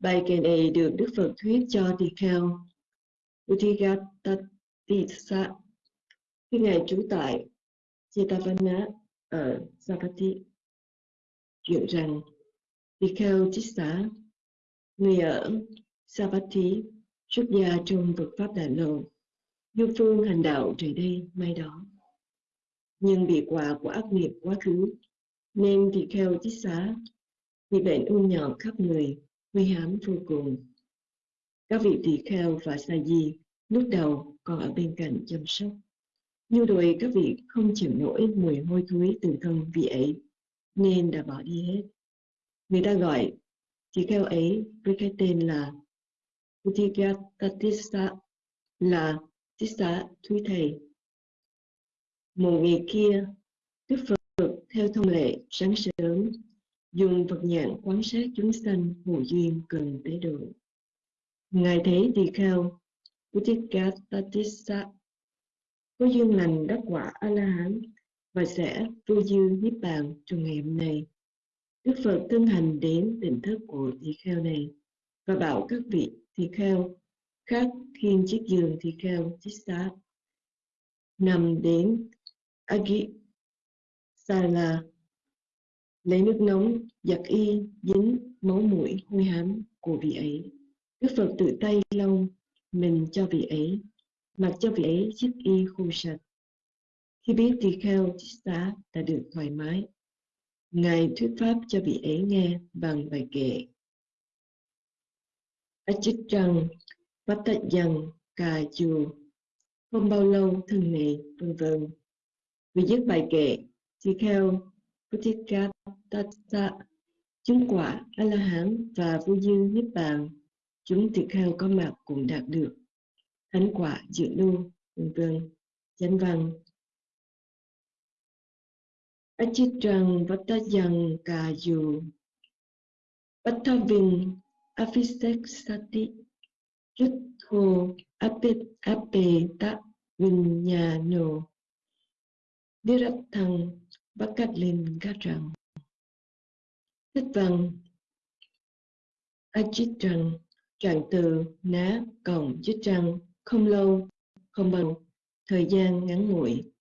Bài kệ này được Đức Phật thuyết cho tỳ kheo Udigattatisa khi Ngài trú tại Jetavana ở Sapati chuyện rằng tỳ kheo Chissa, người ở Sapati xuất gia trong Phật Pháp Đại Lộ du phương hành đạo trời đây mai đó. Nhưng bị quả của ác nghiệp quá khứ nên tỳ kheo Chissa bị bệnh u nhọt khắp người nguy hãm vô cùng. Các vị tỳ kheo và sa di lúc đầu còn ở bên cạnh chăm sóc. Nhưng rồi các vị không chịu nổi mùi hôi thối từ thân vị ấy nên đã bỏ đi hết. Người ta gọi tỳ kheo ấy với cái tên là Utigatatissa là Tissa Thúy Thầy. Một ngày kia, Đức Phật theo thông lệ sáng sớm dùng Phật nhãn quan sát chúng sanh hữu duyên cần tế độ. Ngài thấy tỳ kheo Utigatatissa có duyên lành đắc quả A-la-hán và sẽ vô dư niết bàn trong ngày hôm nay. Đức Phật thân hành đến tỉnh thức của tỳ kheo này và bảo các vị tỳ kheo khác khiên chiếc giường tỳ kheo chích xá, nằm đến Agi Sala lấy nước nóng giặt y dính máu mũi hôi hám của vị ấy. Đức Phật tự tay lau mình cho vị ấy, mặc cho vị ấy chiếc y khô sạch. Khi biết tỳ kheo chích xá đã được thoải mái, Ngài thuyết pháp cho vị ấy nghe bằng bài kệ. Achitrang Vattajang Cà chùa Không bao lâu thân này vân vân Vì dứt bài kệ Tỳ kheo tata Chứng quả A-la-hán và vô dư niết bàn. Chúng tỳ kheo có mặt cũng đạt được. Thánh quả dự lưu, vân vân, Chánh văn. Achitrang vatayang Cà Dù Vattavin Avisek Sati Yuttho Apet Apeta Vinyano. Virathang Bakatlin Gatrang Thích văn. Trăng, trạng từ ná cộng chít trăng không lâu không bằng thời gian ngắn ngủi.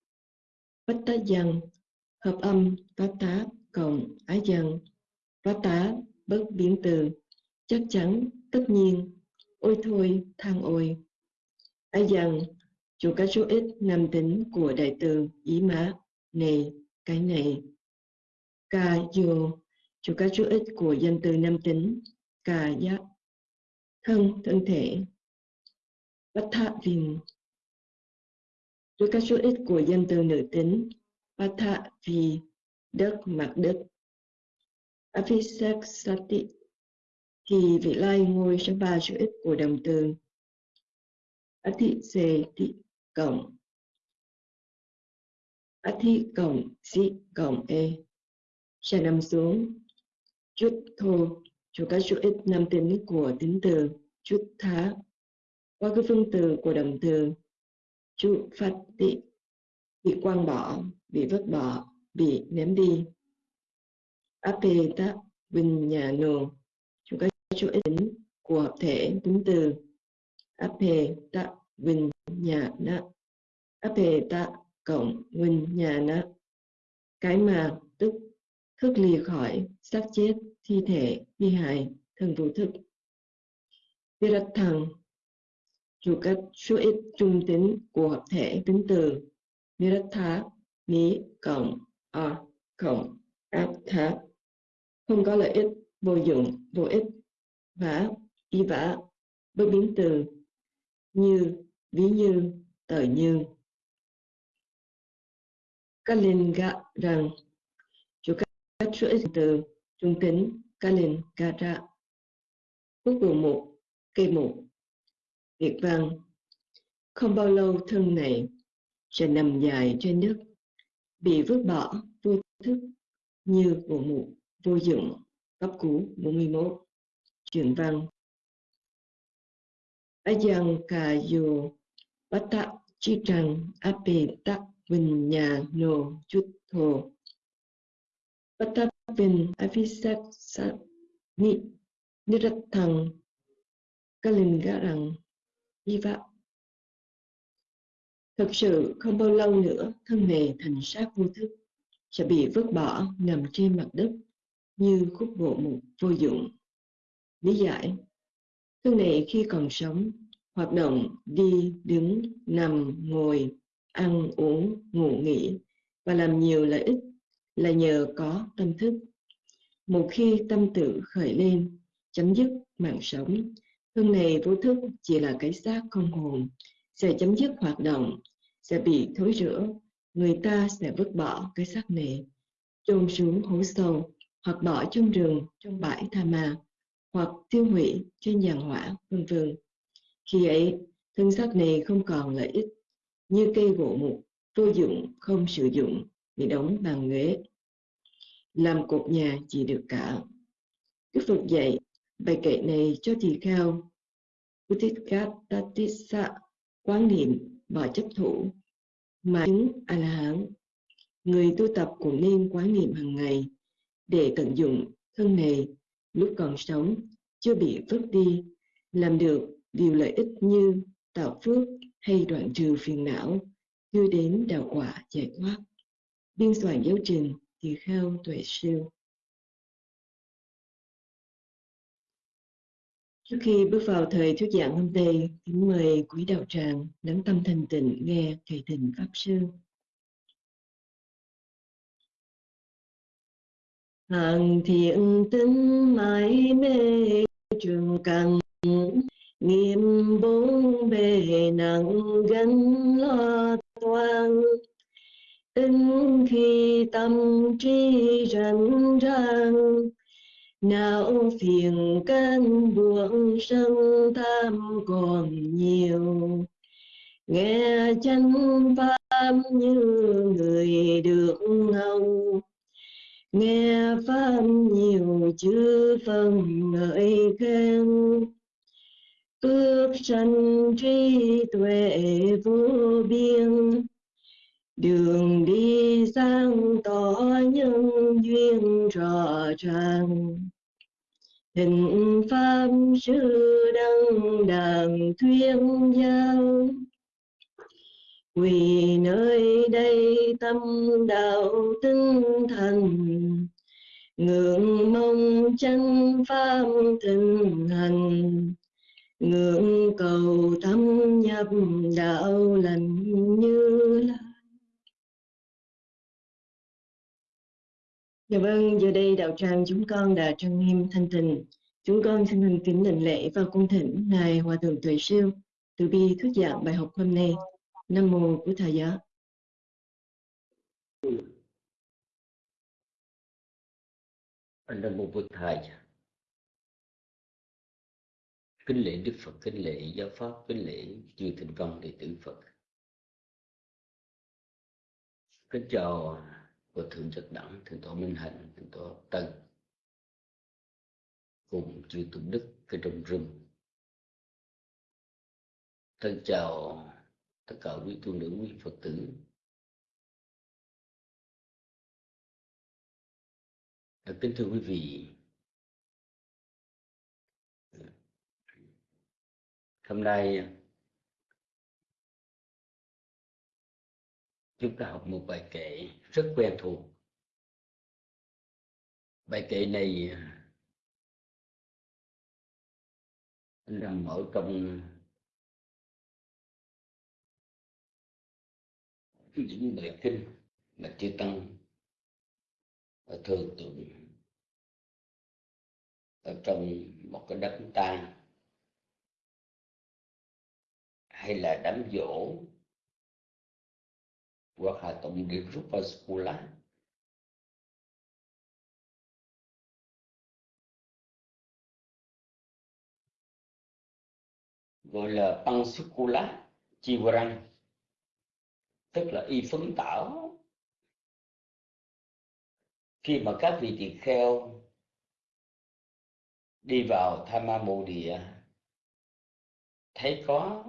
Bách tá dân hợp âm bát tá cộng ái dân bát tá bất biến từ. Chắc chắn tất nhiên. Ôi thôi thang ôi. Ái dân chủ các số ít nam tính của đại từ ý mã này cái này. Ca dù cho các số ít của danh từ nam tính, ca giác, thân thân thể, bát thạ viên. Cho các số ít của danh từ nữ tính, bát thạ vì đất, mặt đất. Avisak Sati thì vị lai ngôi số ba chữ ít của đồng từ ati se ti cộng. Ati cộng, si cộng e. Sẽ nằm xuống chút thô cho các số ít nam tên nước của tính từ. Chút thá. Qua cái phương từ của động từ. Chút phát tị. Bị quăng bỏ. Bị vứt bỏ. Bị ném đi. Apeta vinyano số tính của hợp thể tính từ. Ape ta vinh nhà na ape ta cộng vinh nhà na cái mà tức thức lìa khỏi xác chết, thi thể thi hài thần vô thức. Virat thằng chủ các số ít trung tính của hợp thể tính từ. Viratha ní cộng, a, cộng, áp thá không có lợi ích, vô dụng, vô ích. Vả, y vả, bất biến từ. Như, ví như, tờ như. Kalin gạ rằng các chuỗi từ trung tính Kalin ca ra Quốc bộ một, cây một. Việt văn Không bao lâu thân này sẽ nằm dài trên đất. Bị vứt bỏ vô thức như bộ mục vô dụng. Cấp cũ 41 Chuyển văn Ajang kayo Bata chitrang ape tak vinya no chutho avisak sa ni Nirathang Kalingarang Iva Thực sự không bao lâu nữa thân này thành xác vô thức sẽ bị vứt bỏ nằm trên mặt đất như khúc gỗ mục vô dụng. Lý giải Thân này khi còn sống hoạt động đi, đứng, nằm, ngồi, ăn, uống, ngủ nghỉ và làm nhiều lợi ích là nhờ có tâm thức. Một khi tâm tự khởi lên, chấm dứt mạng sống, thân này vô thức chỉ là cái xác không hồn, sẽ chấm dứt hoạt động, sẽ bị thối rữa, người ta sẽ vứt bỏ cái xác này, chôn xuống hố sâu, hoặc bỏ trong rừng, trong bãi tha ma, hoặc tiêu hủy trên giàn hỏa, vân vân. Khi ấy, thân xác này không còn lợi ích, như cây gỗ mục, vô dụng, không sử dụng, bị đóng bằng ghế. Làm cột nhà chỉ được cả. Đức Phật dạy, bài kệ này cho tỳ kheo Utikatatissa quán niệm và chấp thủ mà chứng a la hán người tu tập cũng nên quán niệm hàng ngày để tận dụng thân này lúc còn sống chưa bị vứt đi làm được điều lợi ích như tạo phước hay đoạn trừ phiền não đưa đến đạo quả giải thoát biên soạn giáo trình thì khao tuệ sư Trước khi bước vào thời thuyết giảng hôm nay, kính mời quý đạo tràng lắng tâm thành tịnh nghe thầy thịnh Pháp Sư. Hàng thiện tính mãi mê trường cần Nghiêm bốn bề nặng gánh lo toan Tinh khi tâm trí rảnh rang não phiền cơn buồn sân tham còn nhiều. Nghe chân pháp như người được hầu nghe pháp nhiều chứ phần ngợi khen. Phước sanh trí tuệ vô biên đường đi sáng tỏ nhân duyên rõ ràng. Hình pháp sư đăng đàn thuyên giao. Vì nơi đây tâm đạo tinh thần. Ngưỡng mong chân pháp thịnh hành. Ngưỡng cầu thâm nhập đạo lành như lai. Dạ vâng, giờ đây đạo tràng chúng con đã trang nghiêm thanh tịnh. Chúng con xin thành kính đảnh lễ và cung thỉnh Ngài Hòa Thượng Tuệ Siêu từ bi thuyết giảng bài học hôm nay. Nam Mô Của Thầy Giáo. Nam Mô Bụt Thầy Kính lễ Đức Phật, kính lễ Giáo Pháp, kính lễ chư Thịnh Công đệ tử Phật. Kính chào của thượng Trực đẳng, thượng tọa minh hạnh, thượng tọa tân cùng chư tu đức cái trong rừng. Thân chào tất cả quý tu nữ, quý phật tử. Kính thưa quý vị, hôm nay chúng ta học một bài kệ rất quen thuộc. Bài kệ này à, nằm ở trong những bài kinh mà chư tăng à, thường tụng ở trong một cái đám tang, hay là đám dỗ hoặc là tụng rút vào Skula gọi là Pansukula Chivarang tức là y phấn tảo. Khi mà các vị tỳ kheo đi vào tham ma mộ địa, thấy có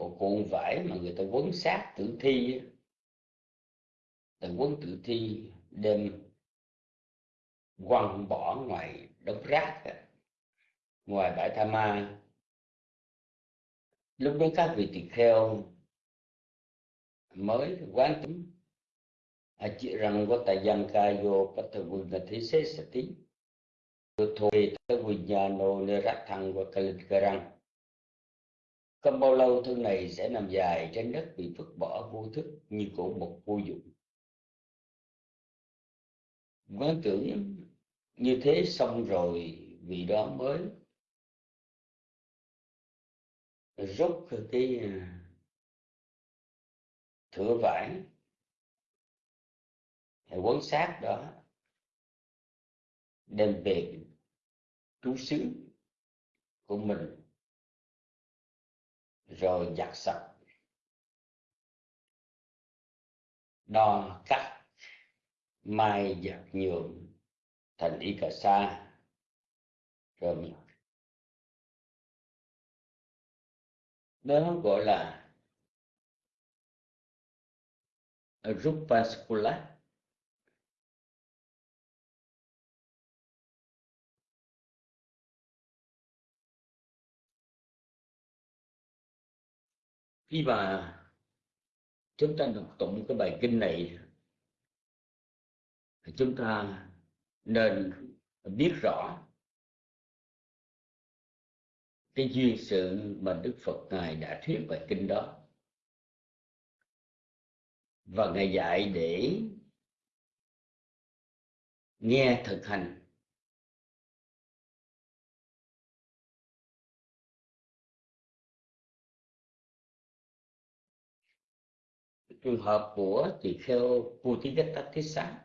một cuộn vải mà người ta quấn sát tử thi ta quấn tử thi, đem quăng bỏ ngoài đống rác ngoài bãi tha ma. Lúc đó các vị tỳ kheo mới quán tính. Thế sẽ sạch tịnh. Thôi Tavinyano Nirathanga răng. Không bao lâu thân này sẽ nằm dài trên đất bị vứt bỏ vô thức như của một vô dụng. Quán tưởng như thế xong rồi vì đó mới rút cái à, thửa vải à, quấn sát đó, đem về trú xứ của mình rồi giặt sạch. Đo cắt, mai giặt nhuộm thành y cà sa. Rồi mình đó gọi là Rupaskula khi mà chúng ta đọc tụng cái bài kinh này chúng ta nên biết rõ cái duyên sự mà Đức Phật ngài đã thuyết bài kinh đó. Và ngài dạy để nghe thực hành trường hợp của tỳ kheo Putigata Thissa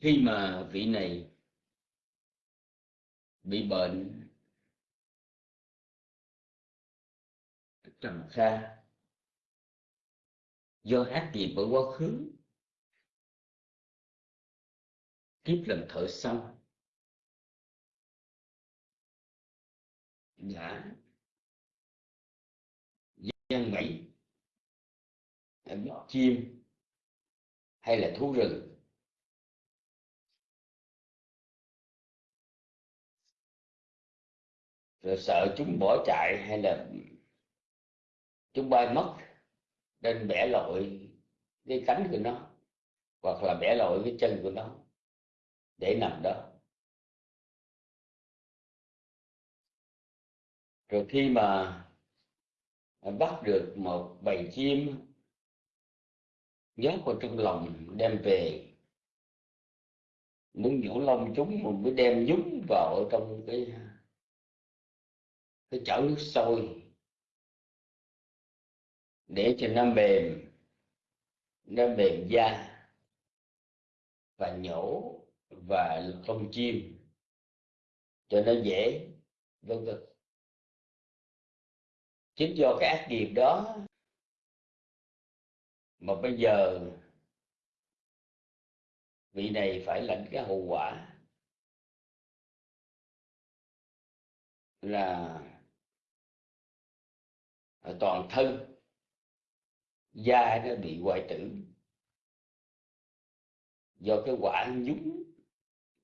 khi mà vị này bị bệnh trầm kha do ác nghiệp ở quá khứ, kiếp lần thợ săn đã dân bẫy bắt chim hay là thú rừng. Rồi sợ chúng bỏ chạy hay là chúng bay mất, nên bẻ lội cái cánh của nó, hoặc là bẻ lội cái chân của nó để nằm đó. Rồi khi mà bắt được một bầy chim nhốt vào trong lòng đem về, muốn nhổ lông chúng mình mới đem nhúng vào trong cái cái chảo nước sôi để cho nó mềm nó mềm da và nhổ và lông chim cho nó dễ, vân vân chính do cái ác nghiệp đó mà bây giờ vị này phải lãnh cái hậu quả là toàn thân da nó bị hoại tử. Do cái quả nhúng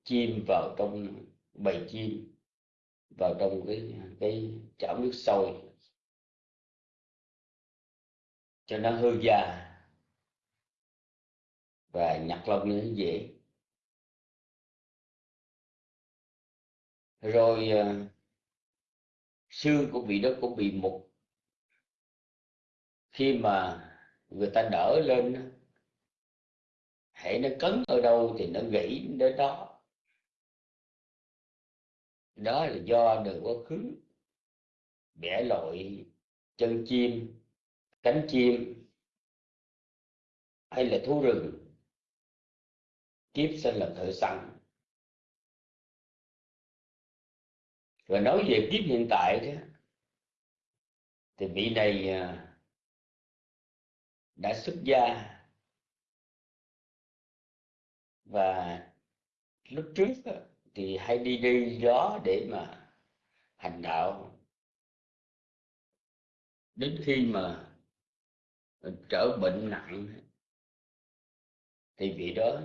chim vào trong bầy chim, vào trong cái cái chảo nước sôi cho nó hư da và nhặt lông nó dễ. Rồi ờ, xương của vị đó cũng bị mục. Khi mà người ta đỡ lên hãy nó cấn ở đâu thì nó gãy đến đó. Đó là do đời quá khứ, bẻ lội chân chim cánh chim hay là thú rừng, kiếp sinh là thợ săn. Rồi nói về kiếp hiện tại đó, thì vị này à, đã xuất gia. Và lúc trước thì hay đi đi đó để mà hành đạo. Đến khi mà trở bệnh nặng thì vị đó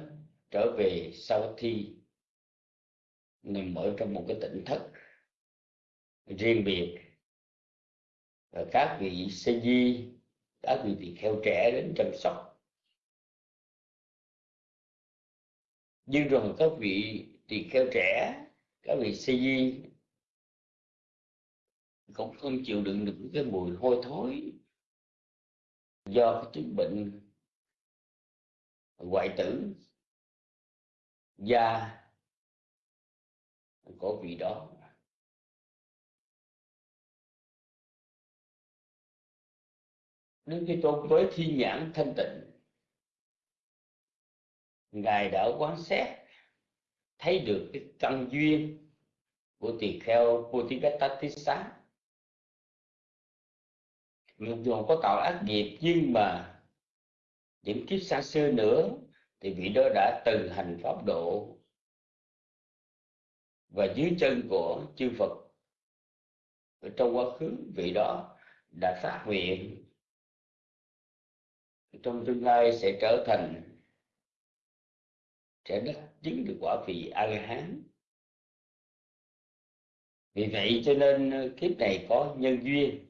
trở về sau thi nằm ở trong một cái tỉnh thất riêng biệt. Và các vị sê di các vị tỳ kheo trẻ đến chăm sóc. Nhưng rồi các vị tỳ kheo trẻ, các vị sê di cũng không chịu đựng được cái mùi hôi thối do cái chứng bệnh hoại tử da của vị đó. Đức khi Tôn với thi nhãn thanh tịnh, Ngài đã quán xét, thấy được cái căn duyên của tỳ kheo Putikattatissa mặc dù có tạo ác nghiệp, nhưng mà những kiếp xa xưa nữa thì vị đó đã từng hành pháp độ và dưới chân của chư Phật. Ở trong quá khứ, vị đó đã phát nguyện. Trong tương lai sẽ trở thành, sẽ đắc chứng được quả vị a la hán vì vậy cho nên kiếp này có nhân duyên.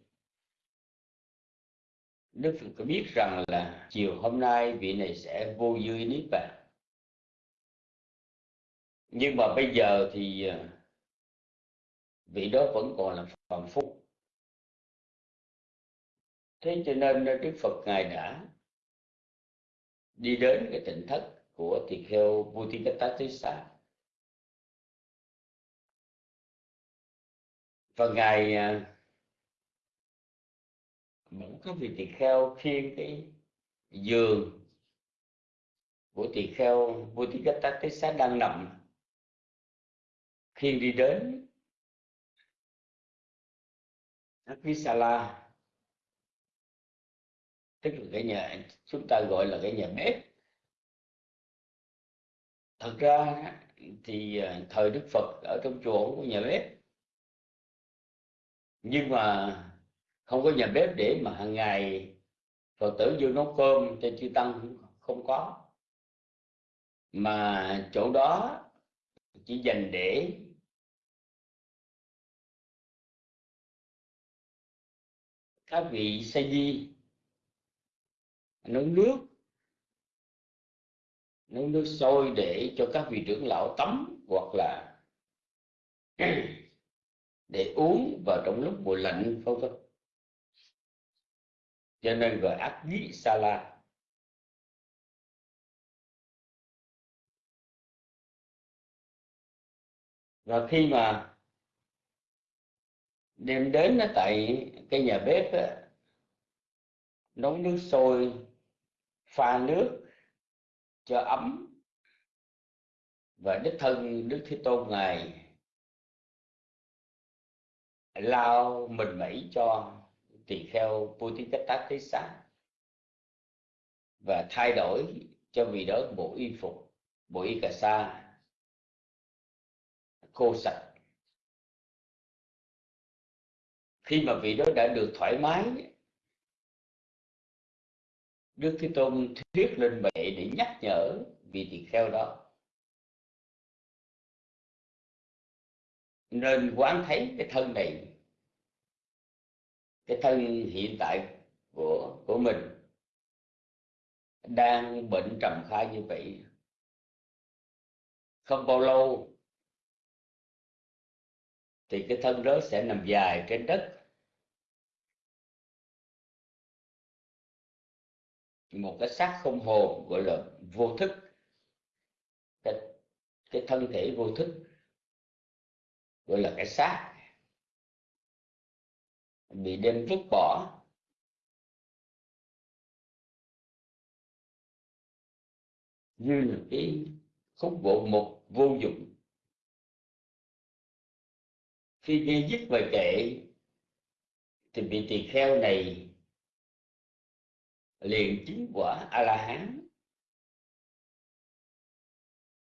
Đức Phật có biết rằng là chiều hôm nay vị này sẽ vô dư niết bàn. Nhưng mà bây giờ thì à, vị đó vẫn còn là phàm phu. Thế cho nên à, Đức Phật ngài đã đi đến cái tỉnh thất của tỳ kheo Buddhikatatissa và ngài à, à, cái vị tỳ kheo khiêng cái giường của tỳ kheo Buddhikatatissa đang nằm khiêng đi đến Akvisala tức là cái nhà chúng ta gọi là cái nhà bếp. Thật ra thì à, thời Đức Phật ở trong chùa cũng có nhà bếp. Nhưng mà không có nhà bếp để mà hàng ngày Phật tử vô nấu cơm cho chư tăng không có. Mà chỗ đó chỉ dành để các vị sa di nấu nước nấu nước sôi để cho các vị trưởng lão tắm hoặc là để uống vào trong lúc mùa lạnh, vân vân cho nên gọi ác dĩ sa la. Và khi mà đem đến tại cái nhà bếp đó, nấu nước sôi pha nước cho ấm và đích thân đức thế tôn ngài lao mình mẩy cho tỳ kheo sáng và thay đổi cho vị đó bộ y phục, bộ y cà sa, khô sạch. Khi mà vị đó đã được thoải mái, Đức Thế Tôn thuyết lên bệ để nhắc nhở vị tỳ kheo đó. Nên quán thấy cái thân này cái thân hiện tại của của mình đang bệnh trầm kha như vậy. Không bao lâu thì cái thân đó sẽ nằm dài trên đất. Một cái xác không hồn gọi là vô thức. Cái, cái thân thể vô thức gọi là cái xác bị đem vứt bỏ. Như là cái khúc gỗ mục vô dụng. Khi nghe dứt và kệ, thì vị tỳ kheo này liền chứng quả a la hán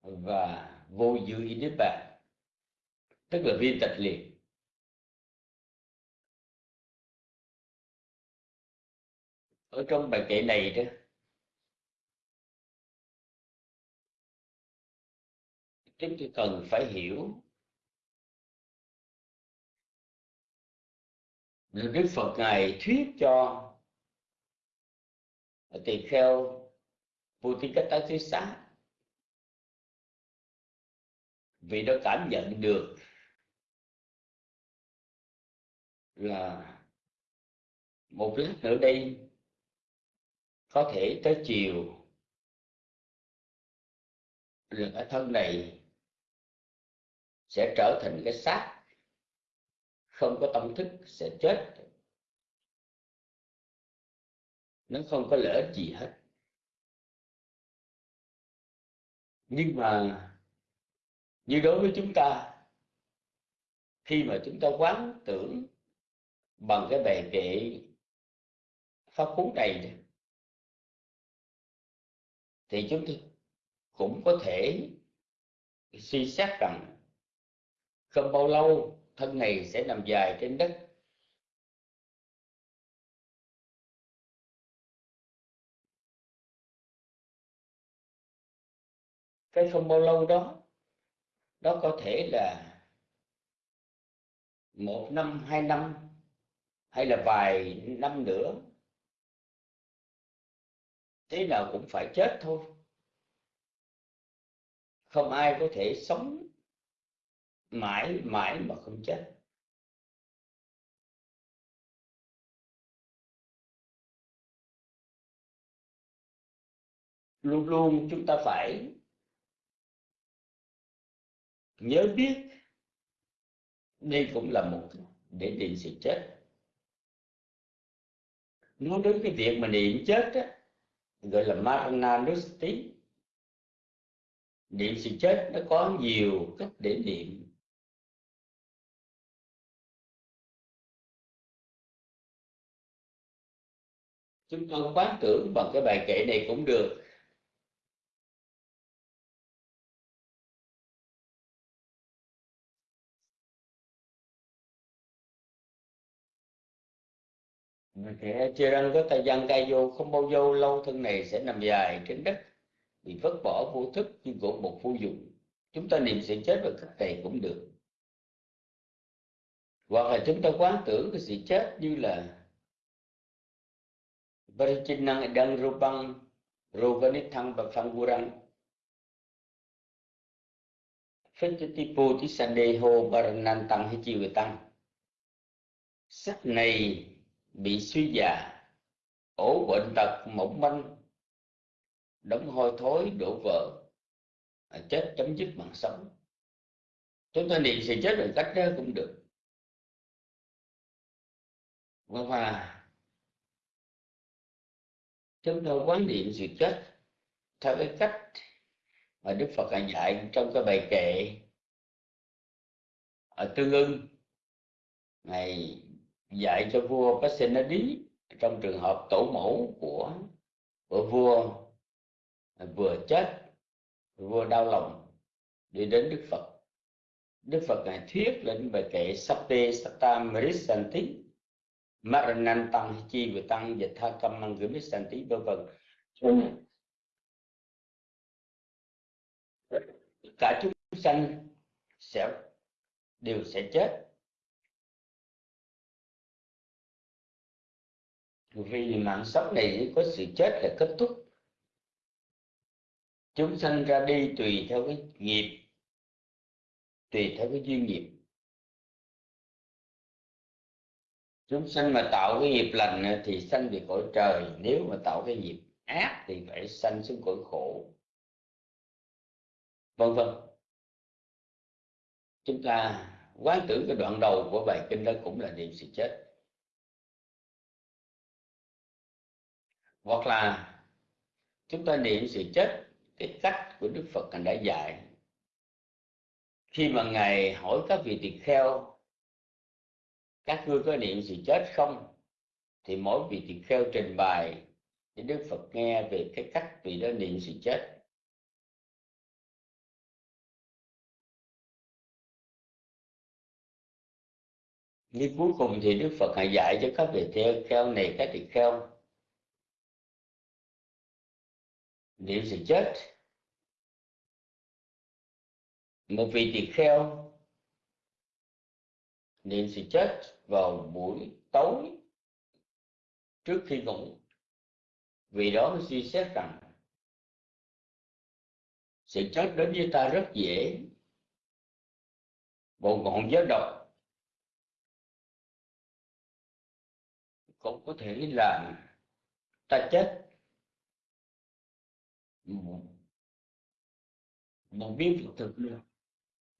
và vô dư y niết bàn, tức là viên tịch liền. Ở trong bài kệ này đó, chúng tôi cần phải hiểu Đức Phật ngài thuyết cho tỳ kheo Putikattasisa vì nó cảm nhận được là một lát nữa đây có thể tới chiều. Là cái thân này sẽ trở thành cái xác. Không có tâm thức, sẽ chết. Nó không có lợi ích gì hết. Nhưng mà như đối với chúng ta, khi mà chúng ta quán tưởng bằng cái bề kệ pháp cú này thì chúng ta cũng có thể suy xét rằng không bao lâu, thân này sẽ nằm dài trên đất. Cái không bao lâu đó đó có thể là một năm, hai năm, hay là vài năm nữa thế nào cũng phải chết thôi. Không ai có thể sống mãi mãi mà không chết. Luôn luôn chúng ta phải nhớ biết đây cũng là một để định sự chết. Nói đến cái việc mà niệm chết á, gọi là Marananusti niệm sự chết nó có nhiều cách để niệm. Chúng ta quán tưởng bằng cái bài kệ này cũng được. Thế, chưa răng có ta dân cai vô, không bao vô lâu thân này sẽ nằm dài trên đất, bị vứt bỏ vô thức như của một vô dụng. Chúng ta niệm sự chết và cách này cũng được. Hoặc là chúng ta quán tưởng cái sự chết như là Varichinang Đăng Rupang Roganithang và Phangurang Phetipo Tisandeho Baranantang hay chiều tăng sắc này bị suy già, ổ bệnh tật mỏng manh đóng hôi thối đổ vỡ à, chết chấm dứt mạng sống. Chúng ta niệm sự chết bằng cách đó cũng được. Và chúng ta quán niệm sự chết theo cái cách mà Đức Phật dạy trong cái bài kệ. Ở Tương ưng, ngày dạy cho vua Pasenadi trong trường hợp tổ mẫu của của vua vừa chết, vua đau lòng đi đến Đức Phật. Đức Phật ngài thuyết lên bài kệ Satte sata Mrisanti Maranan Tăng Chi về Tăng Dịch Tha cam Mang Gửi vân. Vân cả chúng sanh sẽ đều sẽ chết. Vì mạng sống này có sự chết là kết thúc. Chúng sanh ra đi tùy theo cái nghiệp, tùy theo cái duyên nghiệp. Chúng sanh mà tạo cái nghiệp lành thì sanh về cõi trời, nếu mà tạo cái nghiệp ác thì phải sanh xuống cõi khổ. Vân vân. Chúng ta quán tưởng cái đoạn đầu của bài kinh đó cũng là niệm sự chết. Hoặc là chúng ta niệm sự chết cái cách của Đức Phật đã dạy. Khi mà ngài hỏi các vị tỳ kheo, các ngươi có niệm sự chết không? Thì mỗi vị tỳ kheo trình bày để Đức Phật nghe về cái cách vị đó niệm sự chết. Nhưng cuối cùng thì Đức Phật hãy dạy cho các vị tỳ kheo này, các tỳ kheo nếu sự chết, một vị tỳ kheo niệm sự chết vào buổi tối trước khi ngủ. Vì đó mới suy xét rằng sự chết đến với ta rất dễ. Một ngọn gió độc cũng có thể làm ta chết một, miếng thực thực nữa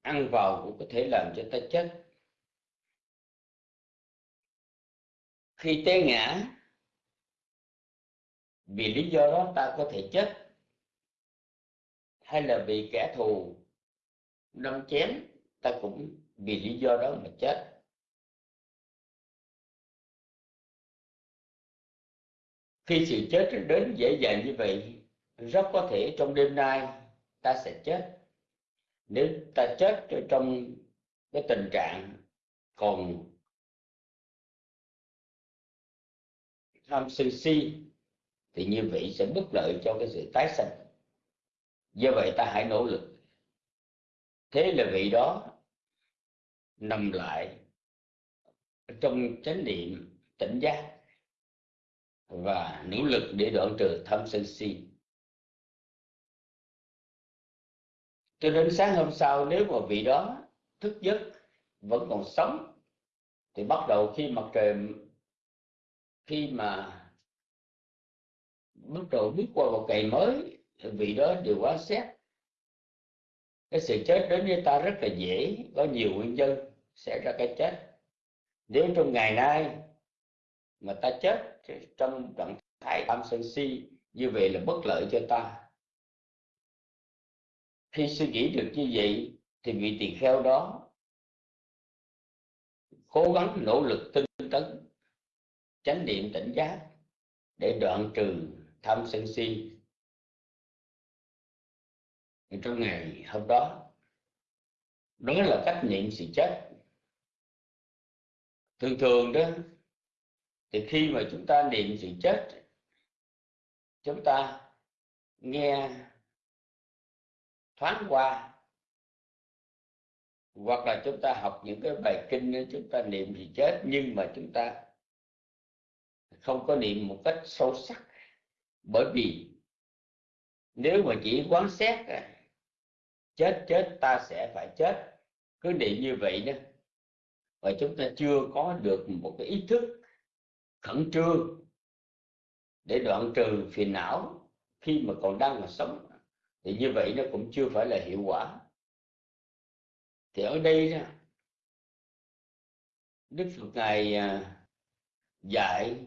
ăn vào cũng có thể làm cho ta chết. Khi té ngã vì lý do đó ta có thể chết. Hay là vì kẻ thù đâm chém ta cũng vì lý do đó mà chết. Khi sự chết đến dễ dàng như vậy rất có thể trong đêm nay ta sẽ chết. Nếu ta chết trong cái tình trạng còn tham sân si, thì như vậy sẽ bất lợi cho cái sự tái sanh. Do vậy ta hãy nỗ lực. Thế là vị đó nằm lại trong chánh niệm tỉnh giác và nỗ lực để đoạn trừ tham sân si. Cho đến sáng hôm sau nếu mà vị đó thức giấc, vẫn còn sống, thì bắt đầu khi mặt trời, khi mà bắt đầu bước qua một ngày mới vị đó đều quá xét. Cái sự chết đến với ta rất là dễ, có nhiều nguyên nhân sẽ ra cái chết. Nếu trong ngày nay mà ta chết trong trạng thái tham sân si, như vậy là bất lợi cho ta khi suy nghĩ được như vậy, thì vị tỳ kheo đó cố gắng nỗ lực tinh tấn, chánh niệm tỉnh giác để đoạn trừ tham sân si. Trong ngày hôm đó đó là cách niệm sự chết. Thường thường đó, thì khi mà chúng ta niệm sự chết, chúng ta nghe thoáng qua. Hoặc là chúng ta học những cái bài kinh chúng ta niệm thì chết, nhưng mà chúng ta không có niệm một cách sâu sắc. Bởi vì nếu mà chỉ quán xét à, chết chết, ta sẽ phải chết. Cứ niệm như vậy đó và chúng ta chưa có được một cái ý thức khẩn trương để đoạn trừ phiền não khi mà còn đang mà sống thì như vậy nó cũng chưa phải là hiệu quả. Thì ở đây đó, Đức Phật ngài à, dạy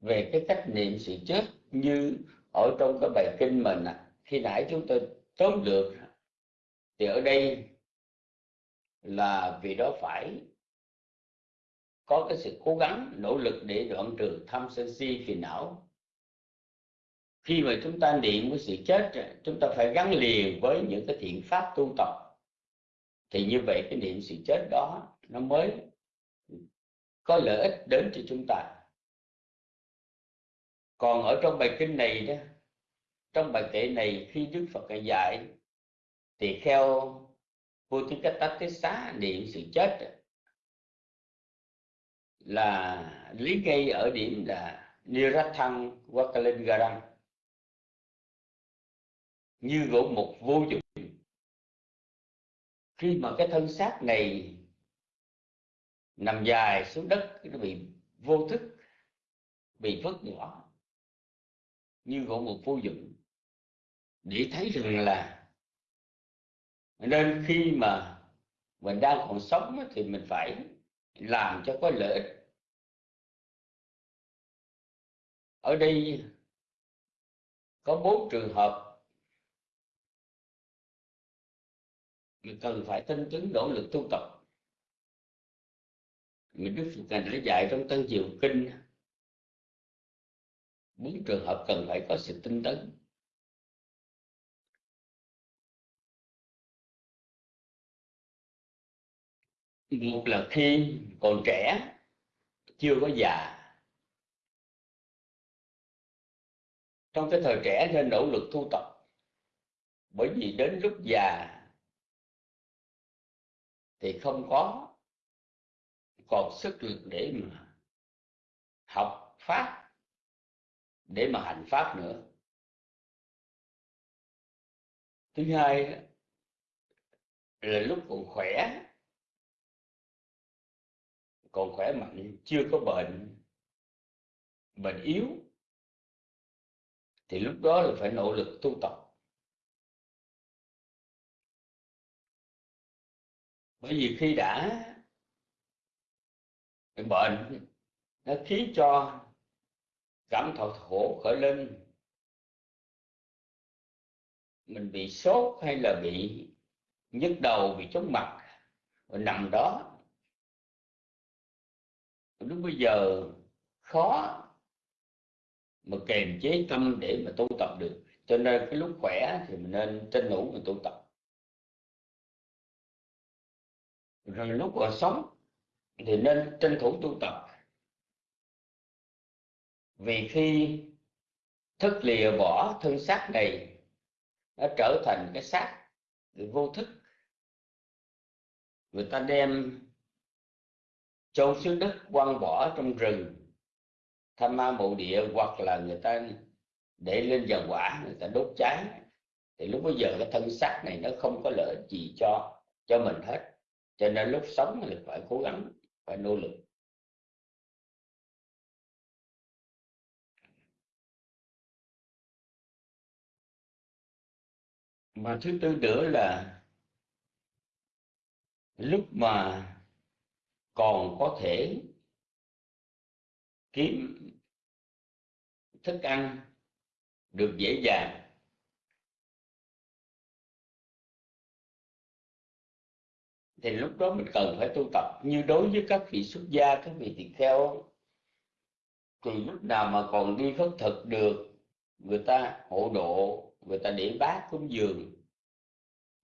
về cái cách niệm sự chết như ở trong cái bài kinh mình khi nãy chúng tôi tóm được thì ở đây là vì đó phải có cái sự cố gắng nỗ lực để đoạn trừ tham sân si phiền não khi mà chúng ta niệm cái sự chết, chúng ta phải gắn liền với những cái thiện pháp tu tập. Thì như vậy cái niệm sự chết đó, nó mới có lợi ích đến cho chúng ta. Còn ở trong bài kinh này đó, trong bài kệ này khi đức phật dạy, thì theo xá niệm sự chết là lý gây ở điểm là Nirathang vakalingarang như gỗ mục vô dụng. Khi mà cái thân xác này nằm dài xuống đất nó bị vô thức, bị vứt bỏ như gỗ mục vô dụng, để thấy rằng là nên khi mà mình đang còn sống thì mình phải làm cho có lợi ích. Ở đây có bốn trường hợp cần phải tinh tấn, nỗ lực tu tập. Mình đức phật đã dạy trong tân diệu kinh, bốn trường hợp cần phải có sự tinh tấn. Một là khi còn trẻ, chưa có già. Trong cái thời trẻ nên nỗ lực tu tập, bởi vì đến lúc già thì không có còn sức lực để mà học pháp, để mà hành pháp nữa. Thứ hai là lúc còn khỏe còn khỏe mạnh chưa có bệnh bệnh yếu, thì lúc đó là phải nỗ lực tu tập. Bởi vì khi đã bệnh, nó khiến cho cảm thọ khổ khởi lên. Mình bị sốt hay là bị nhức đầu, bị chóng mặt mình nằm đó. Lúc bây giờ khó mà kềm chế tâm để mà tu tập được. Cho nên cái lúc khỏe thì mình nên tranh thủ mình tu tập. Rồi lúc còn sống thì nên tranh thủ tu tập. Vì khi thức lìa bỏ thân xác này, nó trở thành cái xác vô thức. Người ta đem châu xứ đất quăng bỏ trong rừng tham ma mộ địa, hoặc là người ta để lên dầu quả, người ta đốt cháy. Thì lúc bây giờ cái thân xác này nó không có lợi gì cho cho mình hết cho nên lúc sống thì phải cố gắng, phải nỗ lực. Và thứ tư nữa là lúc mà còn có thể kiếm thức ăn được dễ dàng thì lúc đó mình cần phải tu tập. Như đối với các vị xuất gia các vị tỳ kheo thì lúc nào mà còn đi khất thực được người ta hộ độ người ta để bát cúng dường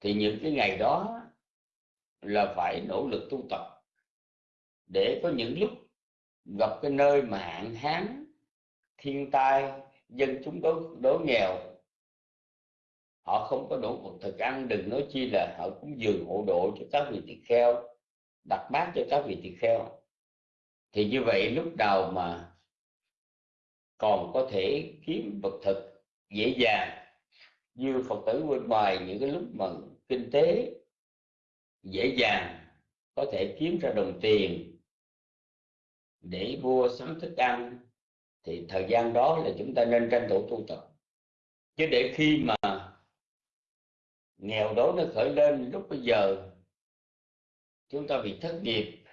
thì những cái ngày đó là phải nỗ lực tu tập. Để có những lúc gặp cái nơi mà hạn hán thiên tai dân chúng đối, đối nghèo họ không có đủ một thực ăn, đừng nói chi là họ cũng dường hộ độ cho các vị tỳ kheo, đặt bát cho các vị tỳ kheo. Thì như vậy lúc đầu mà còn có thể kiếm vật thực dễ dàng, như phật tử bên ngoài những cái lúc mà kinh tế dễ dàng, có thể kiếm ra đồng tiền để mua sắm thức ăn, thì thời gian đó là chúng ta nên tranh thủ tu tập. Chứ để khi mà nghèo đói nó khởi lên lúc bây giờ. Chúng ta bị thất nghiệp,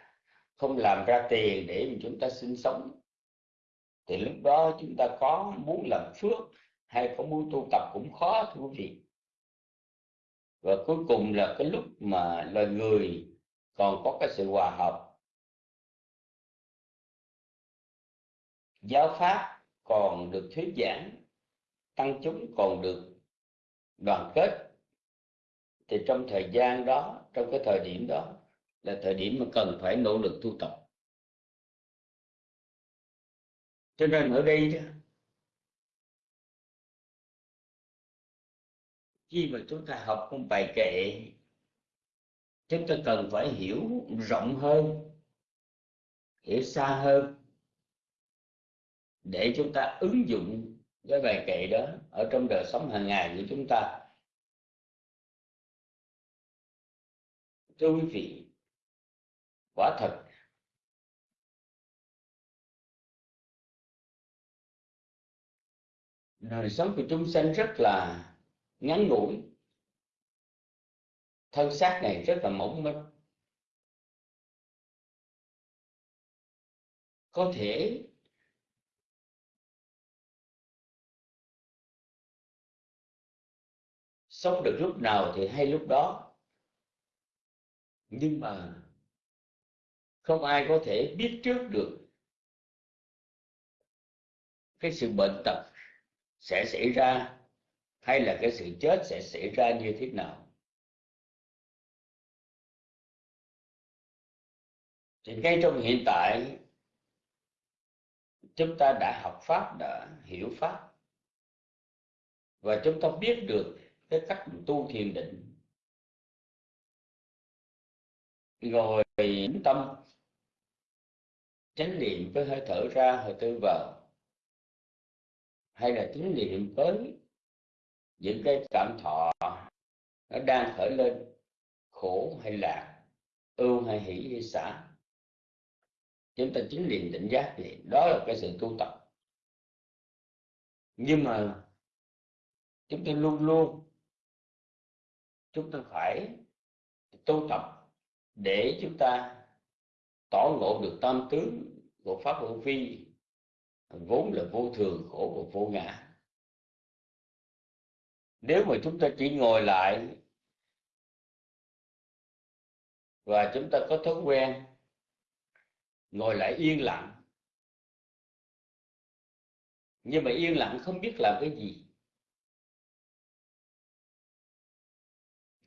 không làm ra tiền để chúng ta sinh sống. Thì lúc đó chúng ta có muốn làm phước hay có muốn tu tập cũng khó, thưa quý vị. Và cuối cùng là cái lúc mà loài người còn có cái sự hòa hợp. Giáo pháp còn được thuyết giảng, tăng chúng còn được đoàn kết thì trong thời gian đó, trong cái thời điểm đó, là thời điểm mà cần phải nỗ lực tu tập. Cho nên ở đây khi mà chúng ta học một bài kệ, chúng ta cần phải hiểu rộng hơn, hiểu xa hơn, để chúng ta ứng dụng cái bài kệ đó ở trong đời sống hàng ngày của chúng ta. Thưa quý vị, quả thật, đời sống của chúng sanh rất là ngắn ngủi. Thân xác này rất là mỏng manh. Có thể sống được lúc nào thì hay lúc đó nhưng mà không ai có thể biết trước được cái sự bệnh tật sẽ xảy ra hay là cái sự chết sẽ xảy ra như thế nào. Thì ngay trong hiện tại, chúng ta đã học pháp, đã hiểu pháp và chúng ta biết được cái cách tu thiền định. Ngồi tĩnh tâm. Chánh niệm với hơi thở ra, hơi thở vào. Hay là chánh niệm với những cái cảm thọ nó đang khởi lên, khổ hay lạc, ưu hay hỷ hay xả. Chúng ta chính niệm định giác thì đó là cái sự tu tập. Nhưng mà chúng ta luôn luôn, chúng ta phải tu tập để chúng ta tỏ ngộ được tam tướng của pháp vô vi, vốn là vô thường, khổ và vô ngã. Nếu mà chúng ta chỉ ngồi lại và chúng ta có thói quen ngồi lại yên lặng, nhưng mà yên lặng không biết làm cái gì,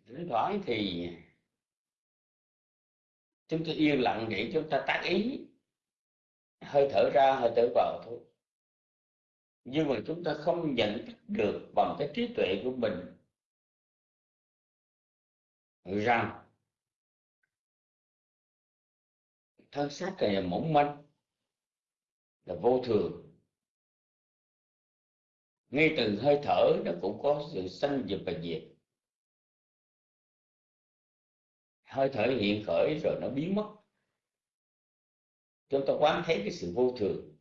thỉnh thoảng thì chúng ta yên lặng để chúng ta tác ý. Hơi thở ra, hơi thở vào thôi. Nhưng mà chúng ta không nhận thức được bằng cái trí tuệ của mình rằng thân xác này là mỏng manh, là vô thường. Ngay từ hơi thở, nó cũng có sự sanh diệt và diệt. Hơi thở hiện khởi rồi nó biến mất. Chúng ta quán thấy cái sự vô thường.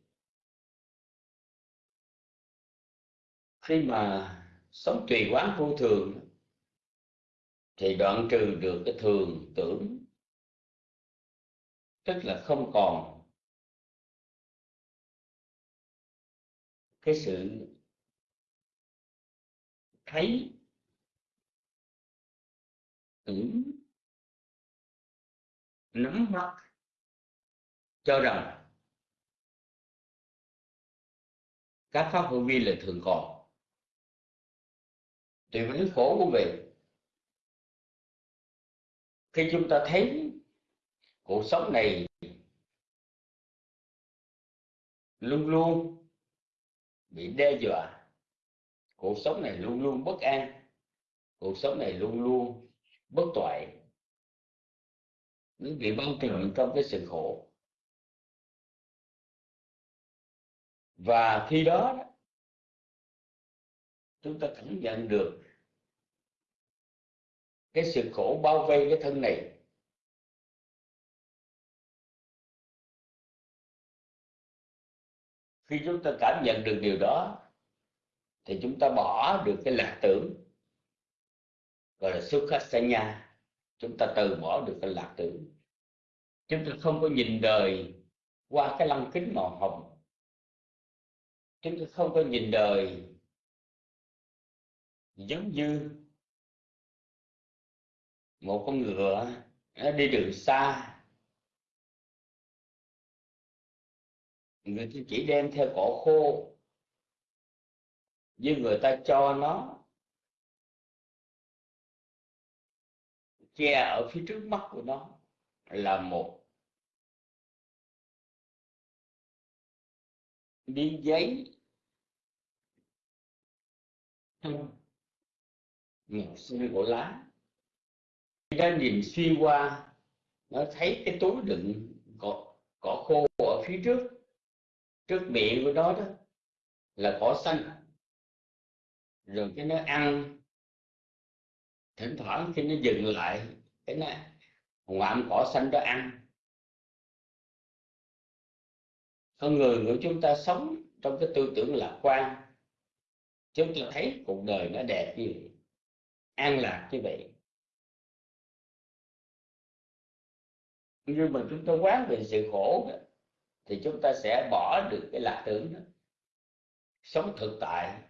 Khi mà sống tùy quán vô thường, thì đoạn trừ được cái thường tưởng, tức là không còn cái sự thấy, tưởng nắm bắt cho rằng các pháp hữu vi là thường còn. Thì vấn khổ của vị. Khi chúng ta thấy cuộc sống này luôn luôn bị đe dọa, cuộc sống này luôn luôn bất an, cuộc sống này luôn luôn bất toại nó bị bao trùm trong cái sự khổ. Và khi đó, chúng ta cảm nhận được cái sự khổ bao vây cái thân này. Khi chúng ta cảm nhận được điều đó, thì chúng ta bỏ được cái lạc tưởng, gọi là sukhasanya chúng ta từ bỏ được cái lạc tử, chúng ta không có nhìn đời qua cái lăng kính màu hồng. Chúng ta không có nhìn đời giống như một con ngựa nó đi đường xa. Người ta chỉ đem theo cỏ khô nhưng người ta cho nó. Che ở phía trước mắt của nó là một miếng giấy màu xanh của lá. Ra nhìn xuyên qua nó thấy cái túi đựng cỏ, cỏ khô ở phía trước. Trước miệng của nó đó là cỏ xanh. Rồi cái nó ăn thỉnh thoảng khi nó dừng lại cái nó ngoạm cỏ xanh đó ăn. Con người của chúng ta sống trong cái tư tưởng lạc quan. Chúng ta thấy cuộc đời nó đẹp như vậy an lạc như vậy. Nhưng mà chúng ta quán về sự khổ đó, thì chúng ta sẽ bỏ được cái lạc tưởng đó. Sống thực tại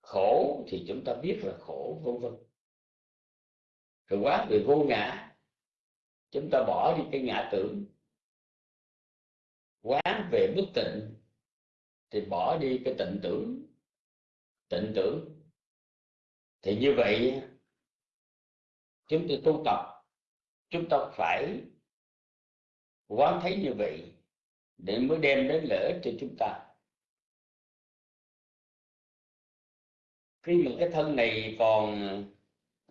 khổ thì chúng ta biết là khổ vân vân rồi quá về vô ngã, chúng ta bỏ đi cái ngã tưởng. Quán về bất tịnh, thì bỏ đi cái tịnh tưởng. Tịnh tưởng. Thì như vậy, chúng ta tu tập, chúng ta phải quán thấy như vậy để mới đem đến lợi ích cho chúng ta. Khi mà cái thân này còn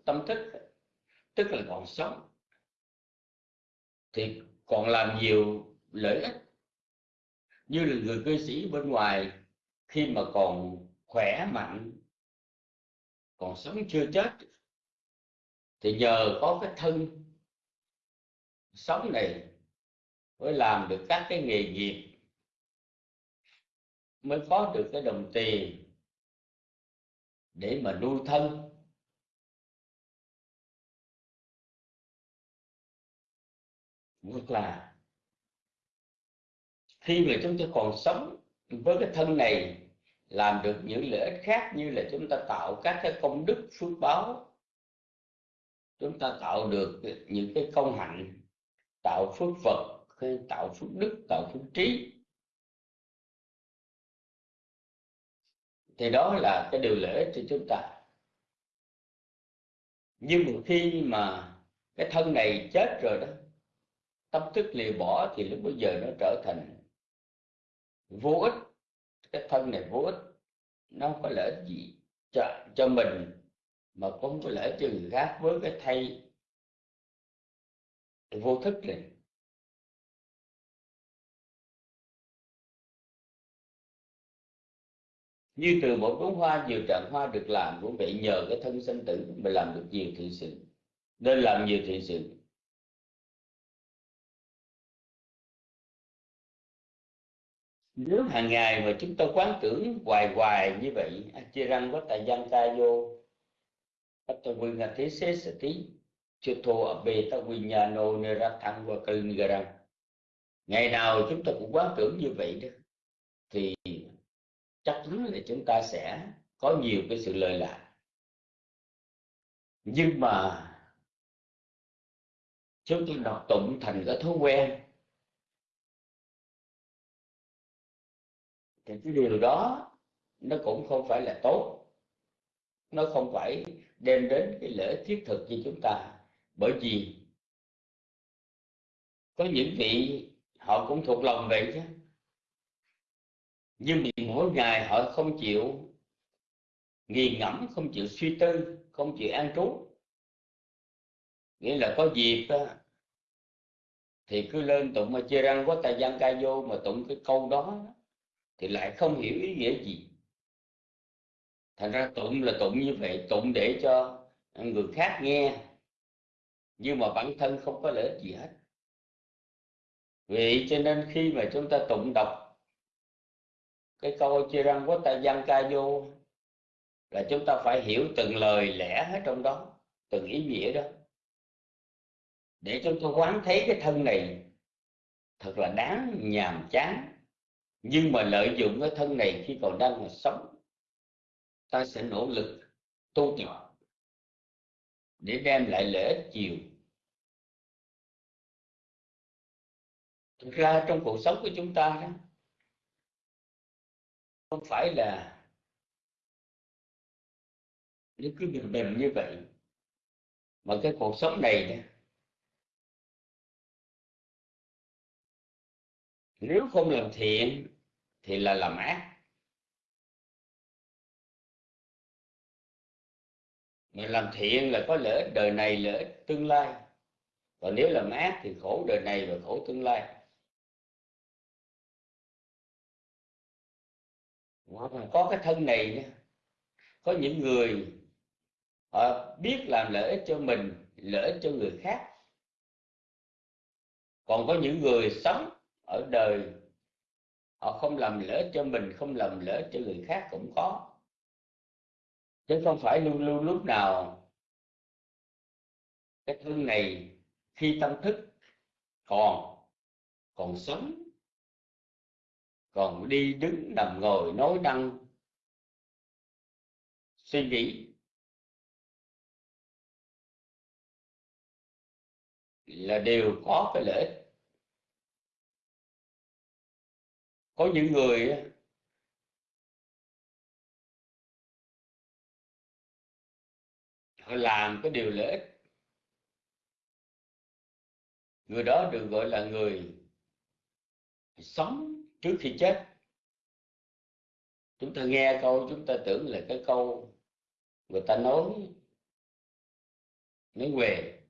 tâm thức tức là còn sống. Thì còn làm nhiều lợi ích. Như là người cư sĩ bên ngoài, khi mà còn khỏe mạnh, còn sống chưa chết, thì nhờ có cái thân sống này mới làm được các cái nghề nghiệp, mới có được cái đồng tiền để mà nuôi thân. Ngược là khi mà chúng ta còn sống với cái thân này, làm được những lợi ích khác như là chúng ta tạo các cái công đức phước báo, chúng ta tạo được những cái công hạnh, tạo phước phật tạo phước đức, tạo phước trí. Thì đó là cái điều lợi ích cho chúng ta. Nhưng một khi mà cái thân này chết rồi đó tâm thức lìa bỏ thì lúc bây giờ nó trở thành vô ích. Cái thân này vô ích nó không có lợi ích gì cho, cho mình mà cũng có lợi ích cho người khác với cái thay vô thức này. Như từ một đống hoa nhiều trạng hoa được làm cũng vậy nhờ cái thân sinh tử mà làm được nhiều thiện sự. Nên làm nhiều thiện sự. Nếu hàng ngày mà chúng ta quán tưởng hoài hoài như vậy chia răng có tài gian ta vô bắt tôi quên là thế xế sở tí chưa thô ở bề ta quy nhà nô nê ra thẳng qua cơn gà răng. Ngày nào chúng ta cũng quán tưởng như vậy đó, thì chắc chắn là chúng ta sẽ có nhiều cái sự lợi lạc. Nhưng mà, chúng ta đọc tụng thành cái thói quen thì cái điều đó nó cũng không phải là tốt. Nó không phải đem đến cái lợi thiết thực cho chúng ta. Bởi vì có những vị họ cũng thuộc lòng vậy chứ. Nhưng vì mỗi ngày họ không chịu nghiền ngẫm, không chịu suy tư, không chịu an trú. Nghĩa là có dịp thì cứ lên tụng mà chia răng có tài gian ca vô mà tụng cái câu đó thì lại không hiểu ý nghĩa gì. Thành ra tụng là tụng như vậy, tụng để cho người khác nghe, nhưng mà bản thân không có lợi ích gì hết. Vì cho nên khi mà chúng ta tụng đọc cái câu chia răng của ta văn ca vô, là chúng ta phải hiểu từng lời lẽ hết trong đó, từng ý nghĩa đó. Để chúng ta quán thấy cái thân này thật là đáng nhàm chán nhưng mà lợi dụng cái thân này khi còn đang là sống ta sẽ nỗ lực tu tập để đem lại lợi ích nhiều. Thực ra trong cuộc sống của chúng ta đó không phải là nếu cứ bình bình như vậy mà cái cuộc sống này đó, nếu không làm thiện, thì là làm ác. Mà làm thiện là có lợi ích đời này, lợi ích tương lai. Còn nếu làm ác thì khổ đời này và khổ tương lai. Có cái thân này nữa. có những người, họ biết làm lợi ích cho mình, lợi ích cho người khác. Còn có những người sống ở đời, họ không làm lỡ cho mình, không làm lỡ cho người khác cũng có chứ không phải luôn luôn lúc nào cái thân này khi tâm thức còn còn sống, còn đi đứng nằm ngồi nói năng, suy nghĩ, là đều có cái lợi ích. Có những người họ làm cái điều lợi ích. Người đó được gọi là người sống trước khi chết. Chúng ta nghe câu, chúng ta tưởng là cái câu người ta nói nói về,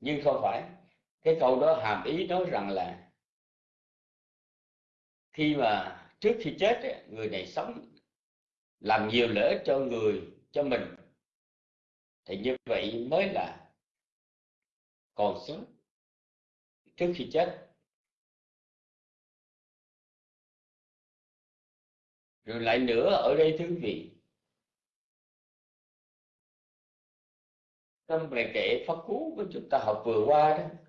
nhưng không phải. Cái câu đó hàm ý nói rằng là khi mà trước khi chết người này sống làm nhiều lợi cho người, cho mình. Thì như vậy mới là còn sống trước khi chết. Rồi lại nữa, ở đây thưa quý vị, trong bài kệ pháp cú của chúng ta học vừa qua đó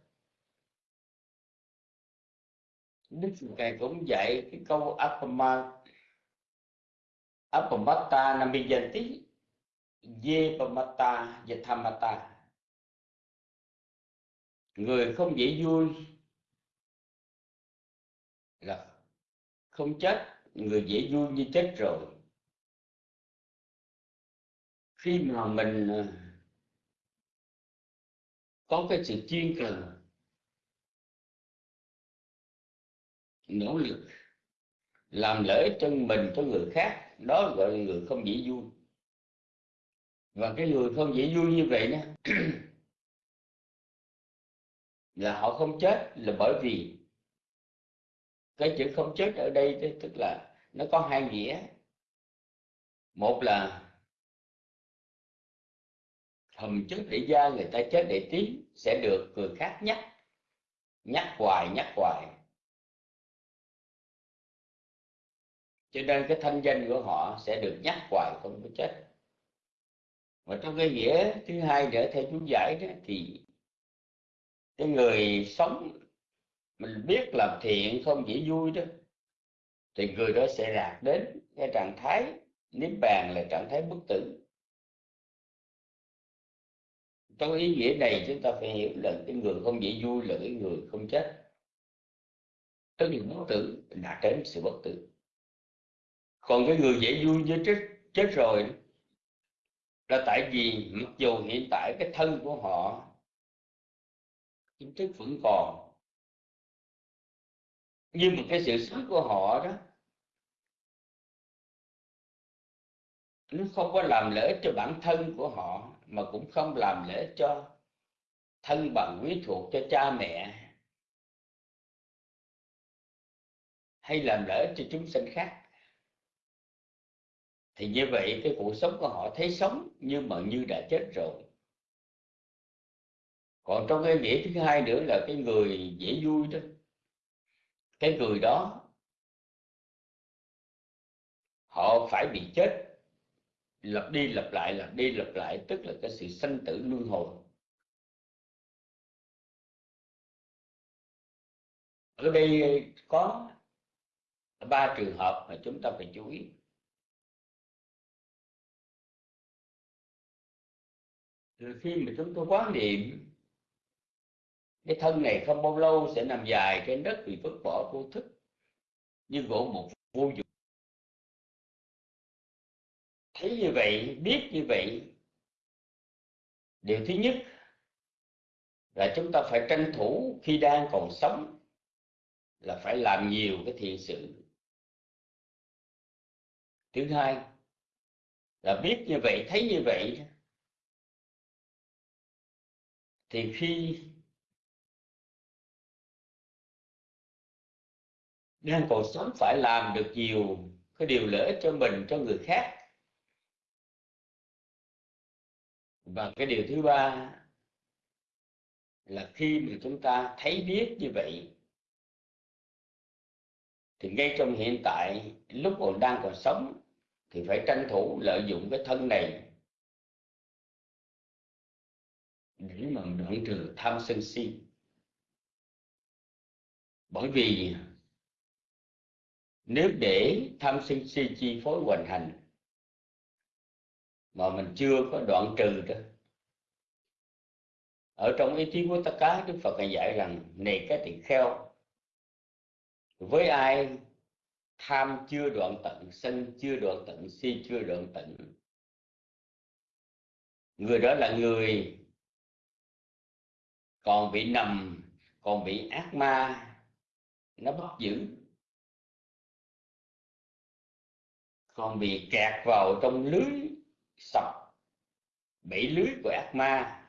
Đức Phật Ngài cũng dạy cái câu Apama Apamata Namiyanti Yepamata Yathamata Người không dễ vui là không chết, người dễ vui như chết rồi. Khi mà mình ờ, có cái sự chuyên cần nỗ lực. Làm lợi cho mình cho người khác, đó gọi là người không dễ vui. Và cái người không dễ vui như vậy đó là họ không chết là bởi vì cái chữ không chết ở đây tức là nó có hai nghĩa. Một là hầm chức để gia người ta chết để tiến sẽ được người khác nhắc nhắc hoài nhắc hoài. Cho nên cái thanh danh của họ sẽ được nhắc hoài không có chết. Và trong cái nghĩa thứ hai nữa, theo chú giải đó, thì cái người sống mình biết làm thiện không chỉ vui đó, thì người đó sẽ đạt đến cái trạng thái niết bàn là trạng thái bất tử. Trong ý nghĩa này chúng ta phải hiểu là cái người không dễ vui là cái người không chết. Tức là bất tử đạt đến sự bất tử còn cái người dễ vui với chết chết rồi là tại vì mặc dù hiện tại cái thân của họ kiến thức vẫn còn, nhưng mà cái sự sống của họ đó, nó không có làm lễ cho bản thân của họ, mà cũng không làm lễ cho thân bằng quý thuộc cho cha mẹ, hay làm lễ cho chúng sinh khác thì như vậy cái cuộc sống của họ thấy sống, nhưng mà như đã chết rồi. Còn trong cái nghĩa thứ hai nữa là cái người dễ vui đó. Cái người đó, họ phải bị chết. Lặp đi lặp lại, lặp đi lặp lại, tức là cái sự sanh tử luân hồi. Ở đây có ba trường hợp mà chúng ta phải chú ý. Rồi khi mà chúng tôi quán niệm, cái thân này không bao lâu sẽ nằm dài trên đất bị vứt bỏ vô thức như gỗ một vô dụng. Thấy như vậy, biết như vậy, điều thứ nhất là chúng ta phải tranh thủ khi đang còn sống là phải làm nhiều cái thiện sự. Thứ hai là biết như vậy, thấy như vậy thì khi đang còn sống phải làm được nhiều cái điều lợi cho mình, cho người khác. Và cái điều thứ ba là khi mà chúng ta thấy biết như vậy, thì ngay trong hiện tại, lúc còn đang còn sống, thì phải tranh thủ lợi dụng cái thân này để mà đoạn trừ tham sân si, bởi vì nếu để tham sân si chi phối hoành hành mà mình chưa có đoạn trừ đó, ở trong ý chí của tất cả đức phật dạy rằng, này cái tỳ kheo, với ai tham chưa đoạn tận, sân chưa đoạn tận, si chưa đoạn tận, người đó là người còn bị nằm còn bị ác ma, nó bắt giữ. Còn bị kẹt vào trong lưới sập bẫy lưới của ác ma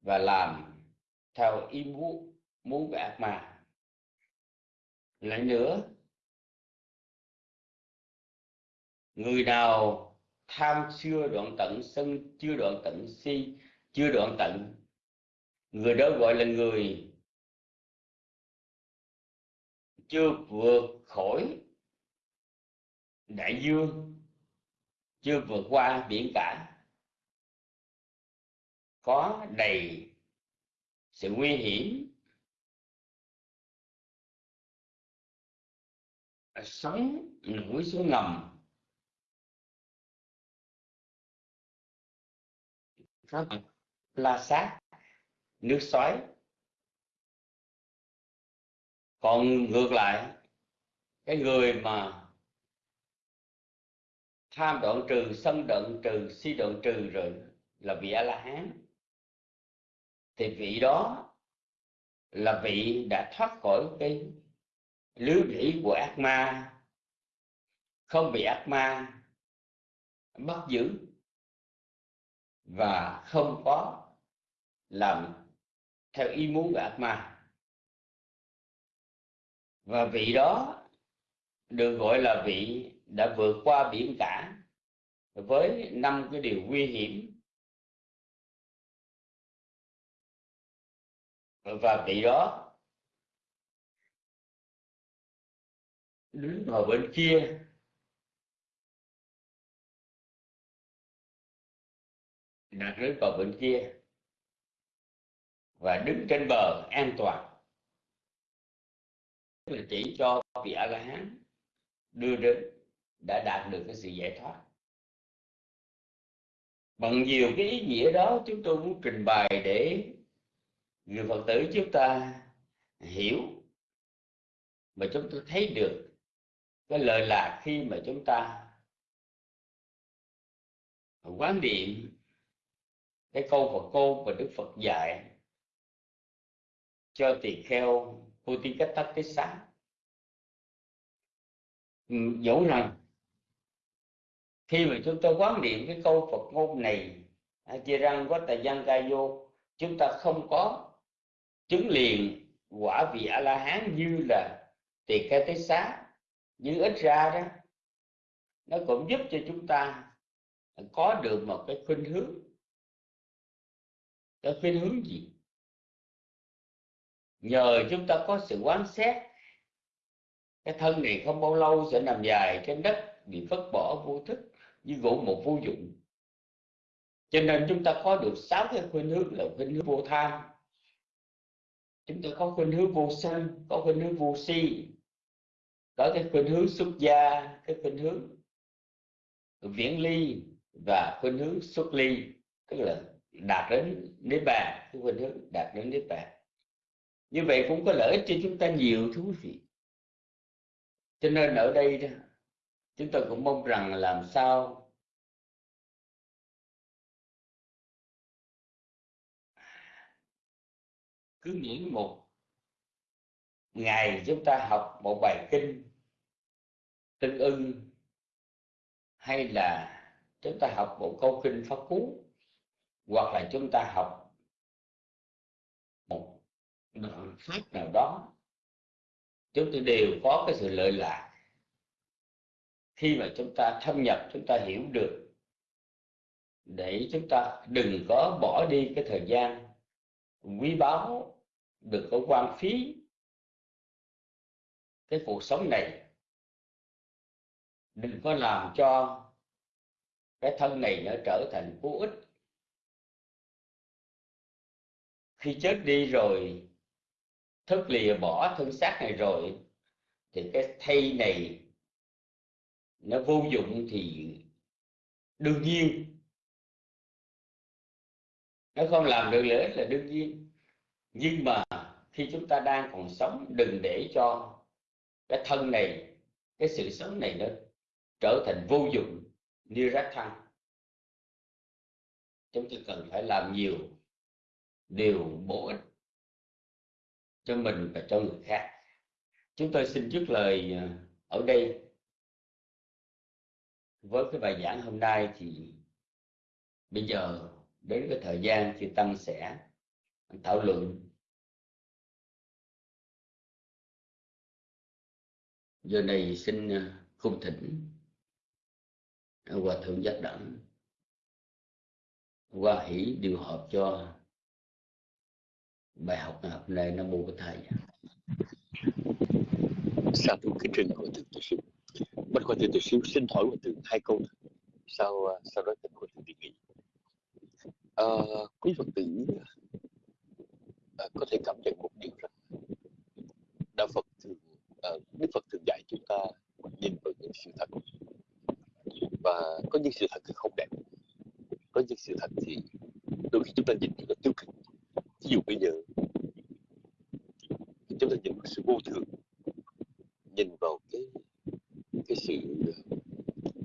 và làm theo ý muốn muốn của ác ma. Lại nữa, người nào tham chưa đoạn tận sân, chưa đoạn tận si, chưa đoạn tận người đó gọi là người chưa vượt khỏi đại dương, chưa vượt qua biển cả. Có đầy sự nguy hiểm. Sống núi xuống ngầm. Có la sát nước xoáy còn ngược lại, cái người mà tham đoạn trừ, sân đoạn trừ, si đoạn trừ rồi là vị a la hán thì vị đó là vị đã thoát khỏi cái lưới bẫy của ác ma. Không bị ác ma bắt giữ và không có làm theo ý muốn của ác ma. Và vị đó được gọi là vị đã vượt qua biển cả với năm cái điều nguy hiểm. Và vị đó đứng ở bên kia. Đặt đứng vào bên kia và đứng trên bờ an toàn. Là chỉ cho vị a la hán đưa đến đã đạt được cái sự giải thoát. Bằng nhiều cái ý nghĩa đó, chúng tôi muốn trình bày để người phật tử chúng ta hiểu mà chúng tôi thấy được cái lợi lạc khi mà chúng ta quán niệm cái câu Phật cô và Đức Phật dạy cho tỳ kheo Putikattatissa ừ, dẫu rằng khi mà chúng ta quán niệm cái câu Phật ngôn này chia răng có tài văn ca vô chúng ta không có chứng liền quả vị a la hán như là tỳ kheo tế xá nhưng ít ra đó. Nó cũng giúp cho chúng ta có được một cái khuynh hướng. Cái khuynh hướng gì? Nhờ chúng ta có sự quán xét, cái thân này không bao lâu sẽ nằm dài trên đất, bị vứt bỏ vô thức, như gỗ một vô dụng. Cho nên chúng ta có được sáu cái khuynh hướng là khuynh hướng vô tham. Chúng ta có khuynh hướng vô sân có khuynh hướng vô si, có cái khuynh hướng xuất gia, cái khuynh hướng viễn ly và khuynh hướng xuất ly, tức là đạt đến niết bàn, cái khuynh hướng đạt đến niết bàn như vậy cũng có lợi ích cho chúng ta nhiều thú vị. Cho nên ở đây đó, chúng tôi cũng mong rằng làm sao cứ nghĩ một ngày chúng ta học một bài kinh tương ưng hay là chúng ta học một câu kinh pháp cú hoặc là chúng ta học đoạn pháp nào đó, chúng ta đều có cái sự lợi lạc. Khi mà chúng ta thâm nhập, chúng ta hiểu được, để chúng ta đừng có bỏ đi cái thời gian quý báu đừng có quan phí cái cuộc sống này. Đừng có làm cho cái thân này nó trở thành vô ích. Khi chết đi rồi thức lìa bỏ thân xác này rồi, thì cái thay này nó vô dụng thì đương nhiên. Nó không làm được lợi ích là đương nhiên. Nhưng mà khi chúng ta đang còn sống, đừng để cho cái thân này, cái sự sống này nó trở thành vô dụng như rác thăng. Chúng ta cần phải làm nhiều điều bổ ích cho mình và cho người khác. Chúng tôi xin dứt lời à, ở đây. Với cái bài giảng hôm nay thì bây giờ đến cái thời gian thì tăng sẽ thảo luận. Giờ này xin à, khung thỉnh à, hòa thượng giác đẳng hòa hỷ điều hợp cho bài học ngày hôm nay nam mô của thầy sa thú kính trình hội thượng tự sư bất khoa thượng tự sư xin hỏi hòa thượng hai câu sau sau đó thỉnh hội thượng đề nghị? À, quý phật tử à, có thể cảm nhận một điều rằng đạo phật thường à, đức phật thường dạy chúng ta nhìn vào những sự thật. Và có những sự thật thì không đẹp. Có những sự thật thì đôi khi chúng ta nhìn rất tiêu cực ví dụ bây giờ chúng ta nhìn vào sự vô thường nhìn vào cái cái sự ờ,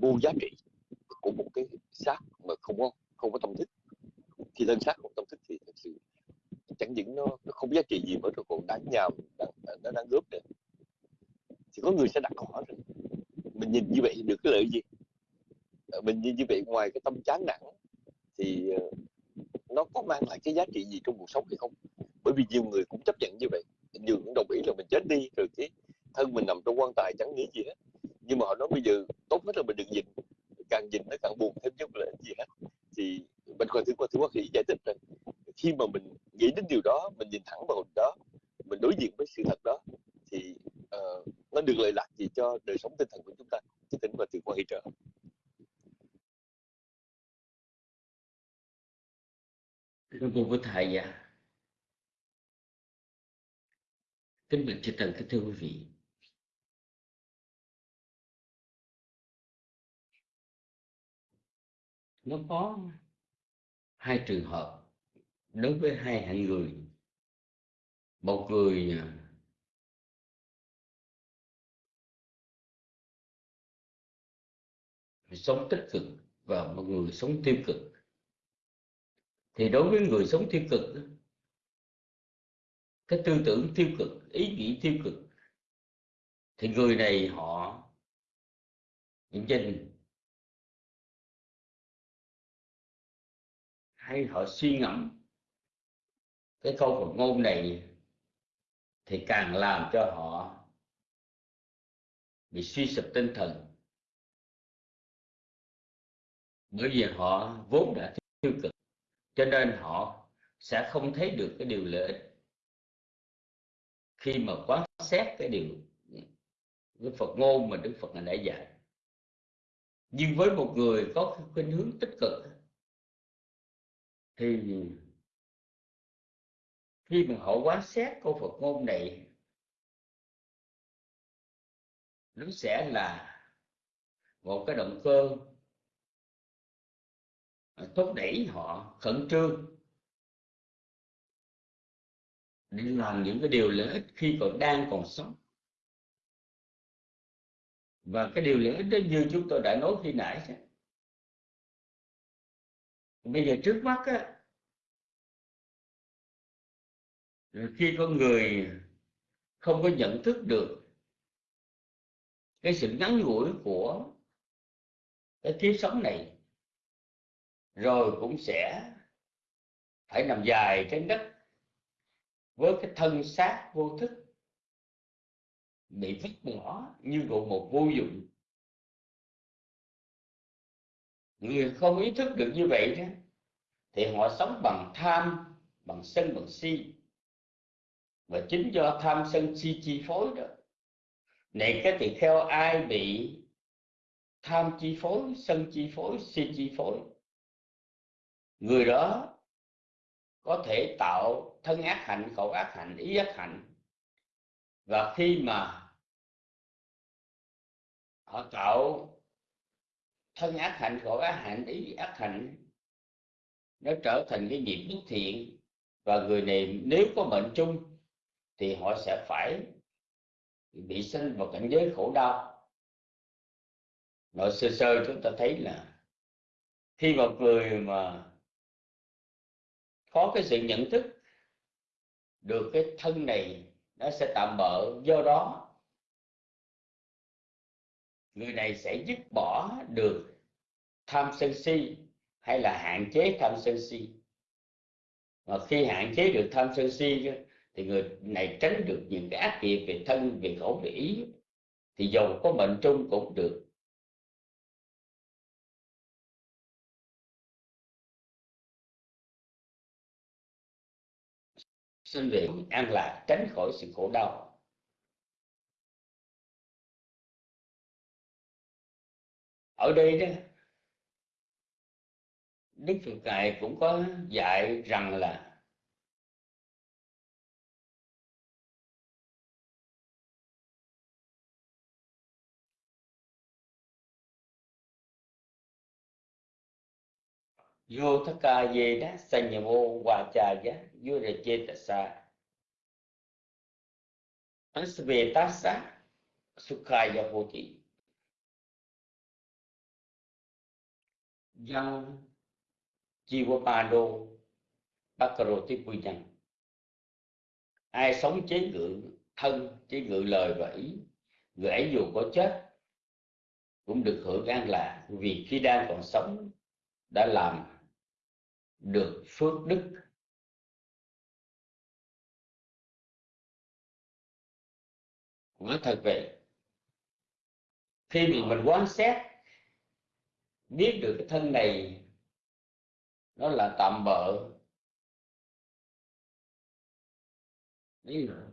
vô giá trị của một cái xác mà không có không có tâm thức. Thì thân xác không tâm thức thì thật sự chẳng những nó, nó không giá trị gì mà nó còn đáng nhàm đáng, nó đang góp nữa. Thì có người sẽ đặt câu hỏi rằng mình nhìn như vậy được cái lợi gì? Ờ, mình nhìn như vậy ngoài cái tâm chán nản thì ờ, mang lại cái giá trị gì trong cuộc sống hay không? Bởi vì nhiều người cũng chấp nhận như vậy. Nhiều cũng đồng ý là mình chết đi, rồi cái thân mình nằm trong quan tài chẳng nghĩ gì hết. Nhưng mà họ nói bây giờ tốt nhất là mình đừng nhìn. Càng nhìn nó càng buồn thêm chứ không là gì hết. Thì mình còn thứ qua thứ quá khỉ giải thích rằng khi mà mình nghĩ đến điều đó mình nhìn thẳng vào đó mình đối diện với sự thật đó thì uh, nó được lợi lạc gì cho đời sống tinh thần của chúng ta chứ tỉnh và từ quan hệ trợ Nam mô với thầy à. Kính bạch chư thần kính thưa quý vị. Nó có hai trường hợp đối với hai hạng người. Một người à, sống tích cực và một người sống tiêu cực thì đối với người sống tiêu cực, cái tư tưởng tiêu cực, ý nghĩ tiêu cực, thì người này họ nhìn hay họ suy ngẫm. Cái câu Phật ngôn này thì càng làm cho họ bị suy sụp tinh thần. Bởi vì họ vốn đã tiêu cực, cho nên họ sẽ không thấy được cái điều lợi ích. Khi mà quán xét cái điều cái Phật ngôn mà Đức Phật đã dạy. Nhưng với một người có khuynh hướng tích cực thì khi mà họ quán xét câu Phật ngôn này, nó sẽ là một cái động cơ thúc đẩy họ khẩn trương để làm những cái điều lợi ích khi còn đang còn sống và cái điều lợi ích đó như chúng tôi đã nói khi nãy bây giờ trước mắt á, khi con người không có nhận thức được cái sự ngắn ngủi của cái kiếp sống này, rồi cũng sẽ phải nằm dài trên đất với cái thân xác vô thức bị vứt bỏ như độ một vô dụng. Người không ý thức được như vậy đó, thì họ sống bằng tham, bằng sân, bằng si. Và chính do tham, sân, si chi phối đó. Này, cái thì theo ai bị tham chi phối, sân chi phối, si chi phối? Người đó có thể tạo thân ác hạnh, khẩu ác hạnh, ý ác hạnh. Và khi mà họ tạo thân ác hạnh, khổ ác hạnh, ý ác hạnh, nó trở thành cái nghiệp bất thiện. Và người này nếu có mệnh chung thì họ sẽ phải bị sinh vào cảnh giới khổ đau. Nội sơ sơ chúng ta thấy là khi một người mà có cái sự nhận thức được cái thân này nó sẽ tạm bỡ do đó, người này sẽ dứt bỏ được tham sân si hay là hạn chế tham sân si? Mà khi hạn chế được tham sân si thì người này tránh được những cái ác nghiệp về thân, về khẩu, về ý, thì dầu có mệnh trung cũng được. Sinh về an lạc, tránh khỏi sự khổ đau. Ở đây đó Đức Phật Ngài cũng có dạy rằng là vô thất ca về đó sanh nhà vô hòa trà giá vô rệ chê tà sa. Về tá xá sukhaya hoti dân Jiwapado Bhakaroti Pujan. Ai sống chế ngự thân, chế ngự lời và ý, người ấy dù có chết, cũng được hưởng an lạc. Vì khi đang còn sống, đã làm được phước đức. Nói thật vậy, khi mà mình quan sát biết được cái thân này nó là tạm bợ. Đấy là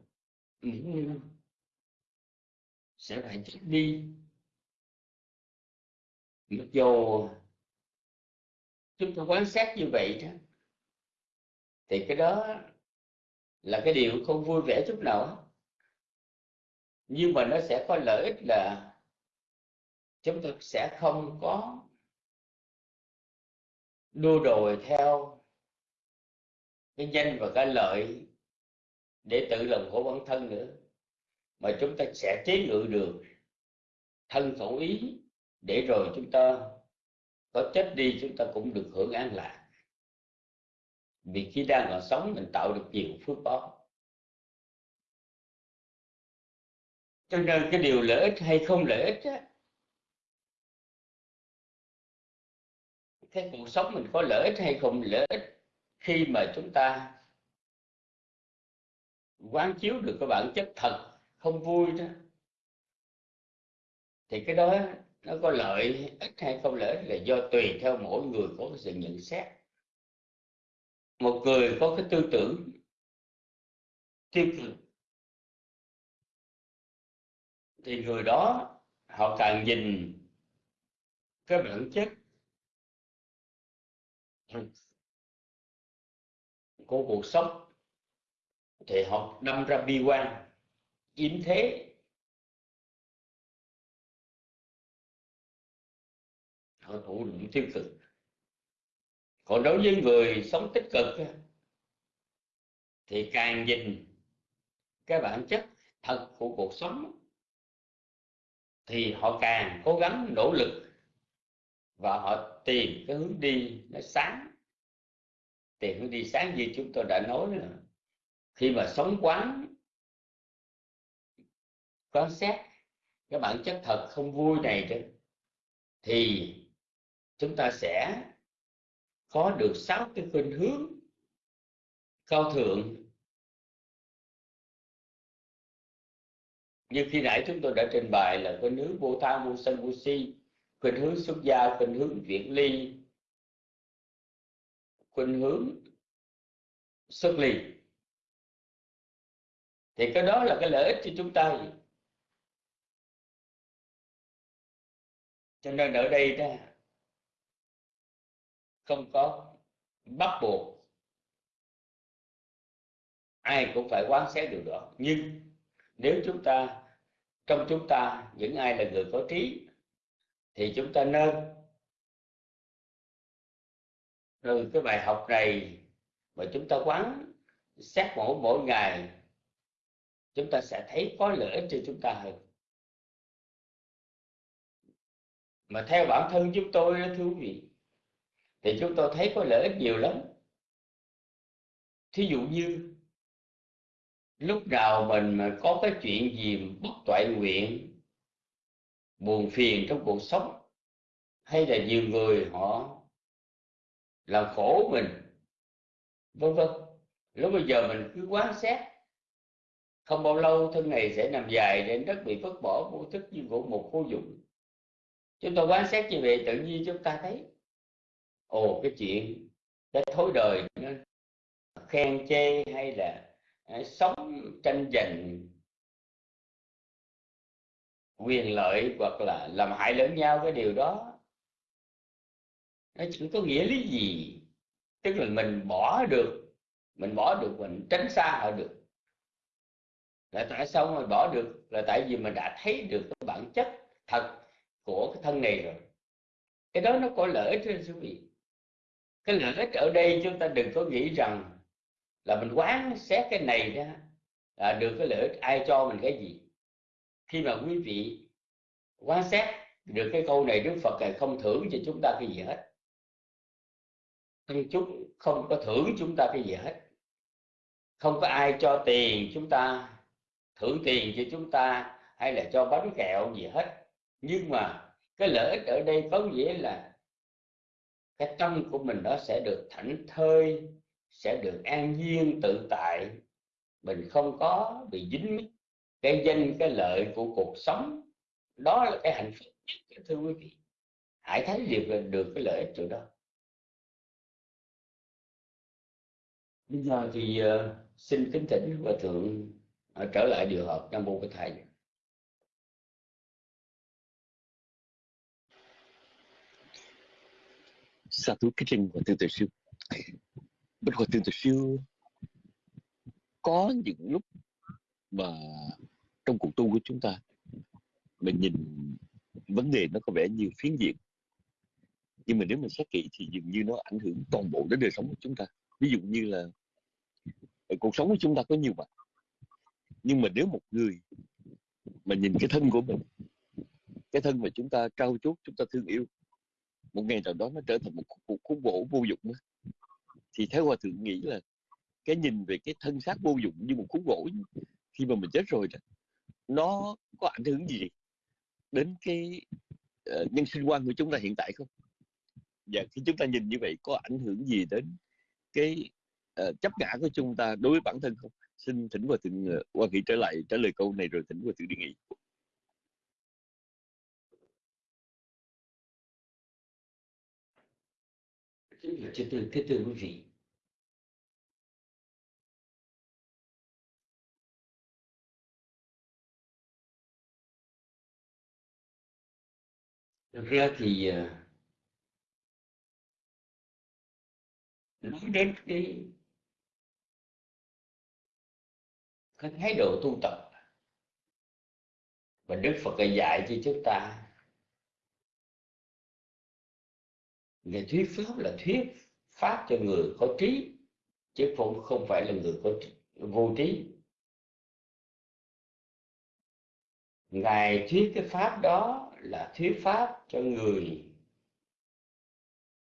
sẽ phải chết đi. Mặc dù chúng ta quan sát như vậy đó, thì cái đó là cái điều không vui vẻ chút nào nhưng mà nó sẽ có lợi ích là chúng ta sẽ không có đua đòi theo cái danh và cái lợi để tự lòng khổ bản thân nữa mà chúng ta sẽ chế ngự được thân khẩu ý để rồi chúng ta có chết đi chúng ta cũng được hưởng an lạc. Vì khi đang còn sống mình tạo được nhiều phước báo. Cho nên cái điều lợi ích hay không lợi ích á, cái cuộc sống mình có lợi ích hay không? Lợi ích khi mà chúng ta quán chiếu được cái bản chất thật, không vui đó. Thì cái đó nó có lợi ích hay không? Lợi ích là do tùy theo mỗi người có cái sự nhận xét. Một người có cái tư tưởng tiêu cực, thì người đó họ càng nhìn cái bản chất Ừ. của cuộc sống, thì họ đâm ra bi quan, yếm thế. Họ thủ những tiêu cực. Còn đối với người sống tích cực thì càng nhìn cái bản chất thật của cuộc sống thì họ càng cố gắng nỗ lực và họ tìm cái hướng đi nó sáng. Tìm hướng đi sáng như chúng tôi đã nói là khi mà sống quán quan sát cái bản chất thật không vui này đó, thì chúng ta sẽ có được sáu cái khuynh hướng cao thượng. Như khi nãy chúng tôi đã trình bày là cái nước vô tham vô sân vô si khuynh hướng xuất gia, khuynh hướng viễn ly, khuynh hướng xuất ly. Thì cái đó là cái lợi ích cho chúng ta. Cho nên ở đây đó, không có bắt buộc ai cũng phải quán xét điều đó. Nhưng nếu chúng ta, trong chúng ta, những ai là người có trí thì chúng ta nên từ cái bài học này mà chúng ta quán xét mỗi mỗi ngày, chúng ta sẽ thấy có lợi ích cho chúng ta hơn. Mà theo bản thân chúng tôi thưa quý vị, thì chúng tôi thấy có lợi ích nhiều lắm. Thí dụ như, lúc nào mình mà có cái chuyện gì bất toại nguyện buồn phiền trong cuộc sống. Hay là nhiều người họ làm khổ mình, vân vân. Lúc bây giờ mình cứ quán xét. Không bao lâu thân này sẽ nằm dài đến đất bị vứt bỏ vô thức như gỗ một vô dụng. Chúng ta quan sát như vậy, tự nhiên chúng ta thấy, ồ, cái chuyện cái thối đời nó khen chê hay là à, sống tranh giành quyền lợi hoặc là làm hại lẫn nhau cái điều đó. Nó chẳng có nghĩa lý gì? Tức là mình bỏ được, mình bỏ được, mình tránh xa họ được. Là tại sao mà bỏ được? Là tại vì mình đã thấy được cái bản chất thật của cái thân này rồi. Cái đó nó có lợi ích cho quý vị cái lợi ích ở đây chúng ta đừng có nghĩ rằng là mình quán xét cái này ra là được cái lợi ích ai cho mình cái gì khi mà quý vị quan sát được cái câu này Đức Phật này không thưởng cho chúng ta cái gì hết. Chúng không có thưởng chúng ta cái gì hết. Không có ai cho tiền chúng ta, thưởng tiền cho chúng ta hay là cho bánh kẹo gì hết. Nhưng mà cái lợi ích ở đây có nghĩa là cái tâm của mình nó sẽ được thảnh thơi, sẽ được an nhiên tự tại. Mình không có bị dính mít cái danh cái lợi của cuộc sống đó là cái hạnh phúc nhất thưa quý vị. Hãy thấy được được cái lợi ích chỗ đó. Bây giờ thì uh, xin kính thỉnh hòa thượng uh, trở lại điều hợp nam mô cái thầy. Sa thú kính linh của tương tự siêu. Bên hòa tương tự siêu có những lúc mà trong cuộc tu của chúng ta, mình nhìn vấn đề nó có vẻ nhiều phiến diện nhưng mà nếu mình xét kỹ thì dường như nó ảnh hưởng toàn bộ đến đời sống của chúng ta ví dụ như là ờ, cuộc sống của chúng ta có nhiều mặt nhưng mà nếu một người mà nhìn cái thân của mình, cái thân mà chúng ta trao chuốt, chúng ta thương yêu, một ngày nào đó nó trở thành một cuộc khúc gỗ vô dụng đó. thì theo hòa thượng nghĩ là cái nhìn về cái thân xác vô dụng như một khúc gỗ khi mà mình chết rồi đó nó có ảnh hưởng gì đến cái uh, nhân sinh quan của chúng ta hiện tại không? Và khi chúng ta nhìn như vậy có ảnh hưởng gì đến cái uh, chấp ngã của chúng ta đối với bản thân không? Xin thỉnh và thượng uh, hoa nghị trở lại trả lời câu này rồi thỉnh và thượng đi nghỉ Thưa thưa, thưa, thưa quý vị. Thực ra thì ờ, nói đến cái cái thái độ tu tập và Đức Phật đã dạy cho chúng ta người thuyết pháp là thuyết pháp cho người có trí, chứ không không phải là người có vô trí. Ngài thuyết cái pháp đó là thuyết pháp cho người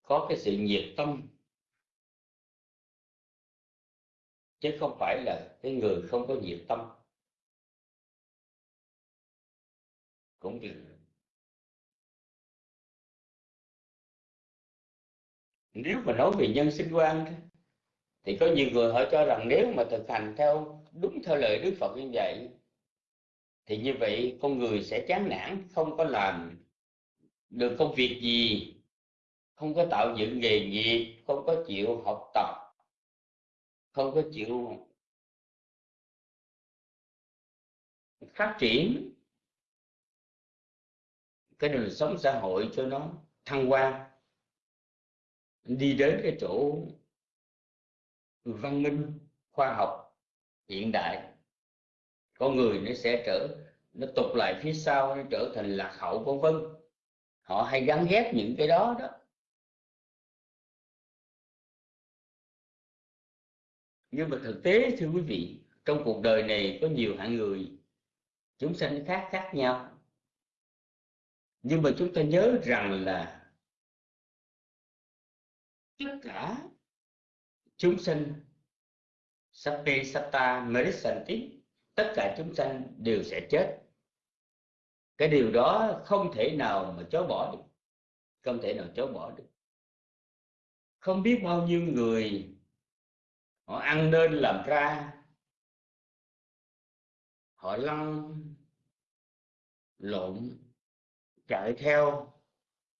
có cái sự nhiệt tâm. Chứ không phải là cái người không có nhiệt tâm. Cũng được. Nếu mà nói về nhân sinh quan thì có nhiều người họ cho rằng nếu mà thực hành theo đúng theo lời Đức Phật như vậy thì như vậy con người sẽ chán nản, không có làm được công việc gì, không có tạo dựng nghề nghiệp, không có chịu học tập, không có chịu phát triển. Cái đời sống xã hội cho nó thăng hoa, đi đến cái chỗ văn minh, khoa học, hiện đại con người nó sẽ trở, nó tụt lại phía sau, nó trở thành lạc hậu, vân vân. Họ hay gắn ghép những cái đó đó. Nhưng mà thực tế, thưa quý vị, trong cuộc đời này có nhiều hạng người, chúng sanh khác khác nhau. Nhưng mà chúng ta nhớ rằng là tất cả chúng sanh mới sanh tiếp tất cả chúng sanh đều sẽ chết. Cái điều đó không thể nào mà chối bỏ được. Không thể nào chối bỏ được. Không biết bao nhiêu người họ ăn nên làm ra. Họ lăn, lộn, chạy theo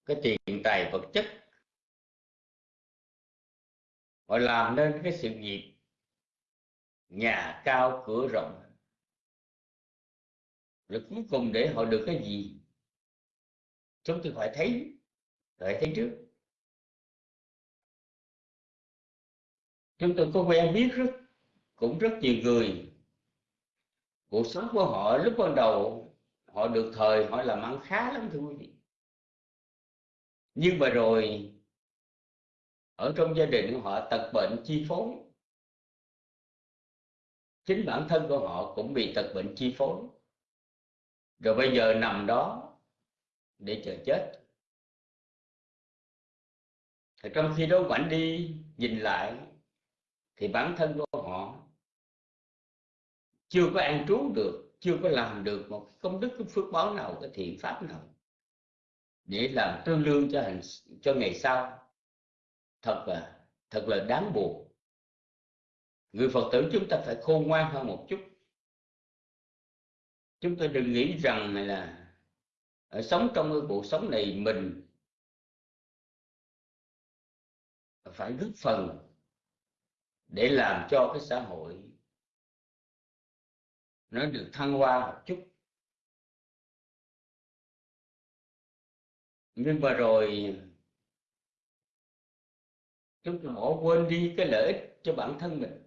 cái tiền tài vật chất. Họ làm nên cái sự nghiệp nhà cao cửa rộng rồi cuối cùng để họ được cái gì? Chúng tôi phải thấy phải thấy trước. Chúng tôi có quen biết rất, cũng rất nhiều người. Cuộc sống của họ lúc ban đầu, họ được thời, họ làm ăn khá lắm thưa quý vị. Nhưng mà rồi, ở trong gia đình của họ tật bệnh chi phối. Chính bản thân của họ cũng bị tật bệnh chi phối rồi bây giờ nằm đó để chờ chết. Thì trong khi đó quảnh đi, nhìn lại, thì bản thân của họ chưa có an trú được, chưa có làm được một công đức, cái phước báo nào, cái thiện pháp nào để làm tương lương cho hành, cho ngày sau. Thật là thật là đáng buồn. Người phật tử chúng ta phải khôn ngoan hơn một chút chúng ta đừng nghĩ rằng là ở sống trong cái cuộc sống này mình phải góp phần để làm cho cái xã hội nó được thăng hoa một chút. Nhưng mà rồi chúng ta bỏ quên đi cái lợi ích cho bản thân mình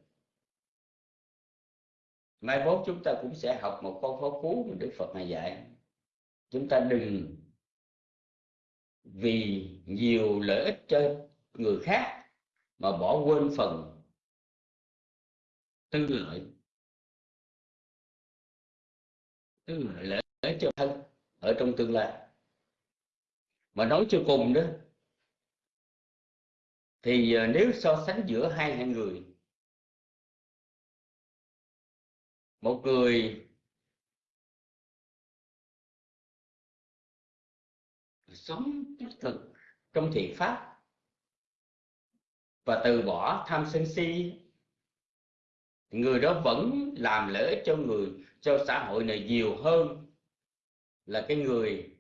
mai mốt chúng ta cũng sẽ học một con phó cú mà đức phật này dạy. Chúng ta đừng vì nhiều lợi ích cho người khác mà bỏ quên phần tư lợi. Tư lợi lợi ích cho thân ở trong tương lai. Mà nói cho cùng đó, thì ờ, nếu so sánh giữa hai hạng người một người sống tích cực trong thiện pháp. Và từ bỏ tham sân si. Người đó vẫn làm lợi ích cho người, cho xã hội này nhiều hơn là cái người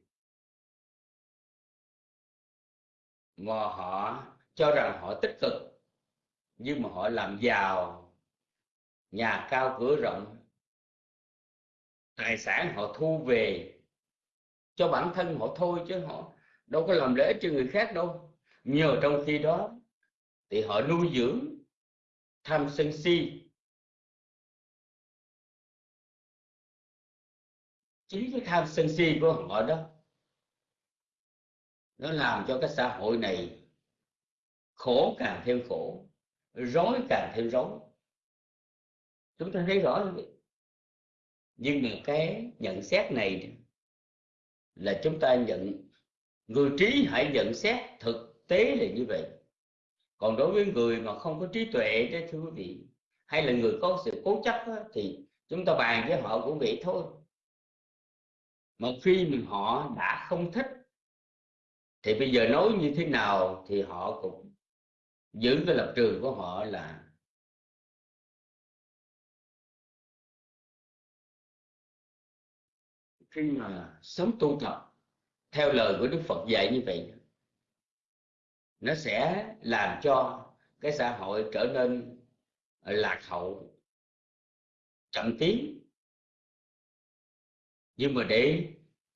mà họ cho rằng họ tích cực, nhưng mà họ làm giàu. Nhà cao cửa rộng tài sản họ thu về cho bản thân họ thôi chứ họ đâu có làm lễ cho người khác đâu. Nhờ trong khi đó thì họ nuôi dưỡng, tham sân si. Chính cái tham sân si của họ đó, nó làm cho cái xã hội này khổ càng thêm khổ, rối càng thêm rối. Chúng ta thấy rõ không nhưng mà cái nhận xét này là chúng ta nhận người trí hãy nhận xét thực tế là như vậy. Còn đối với người mà không có trí tuệ đó thưa quý vị hay là người có sự cố chấp đó, thì chúng ta bàn với họ cũng vậy thôi. Mà khi mình họ đã không thích thì bây giờ nói như thế nào thì họ cũng giữ cái lập trường của họ là khi mà sống tu tập theo lời của Đức Phật dạy như vậy, nó sẽ làm cho cái xã hội trở nên lạc hậu, chậm tiến. Nhưng mà để,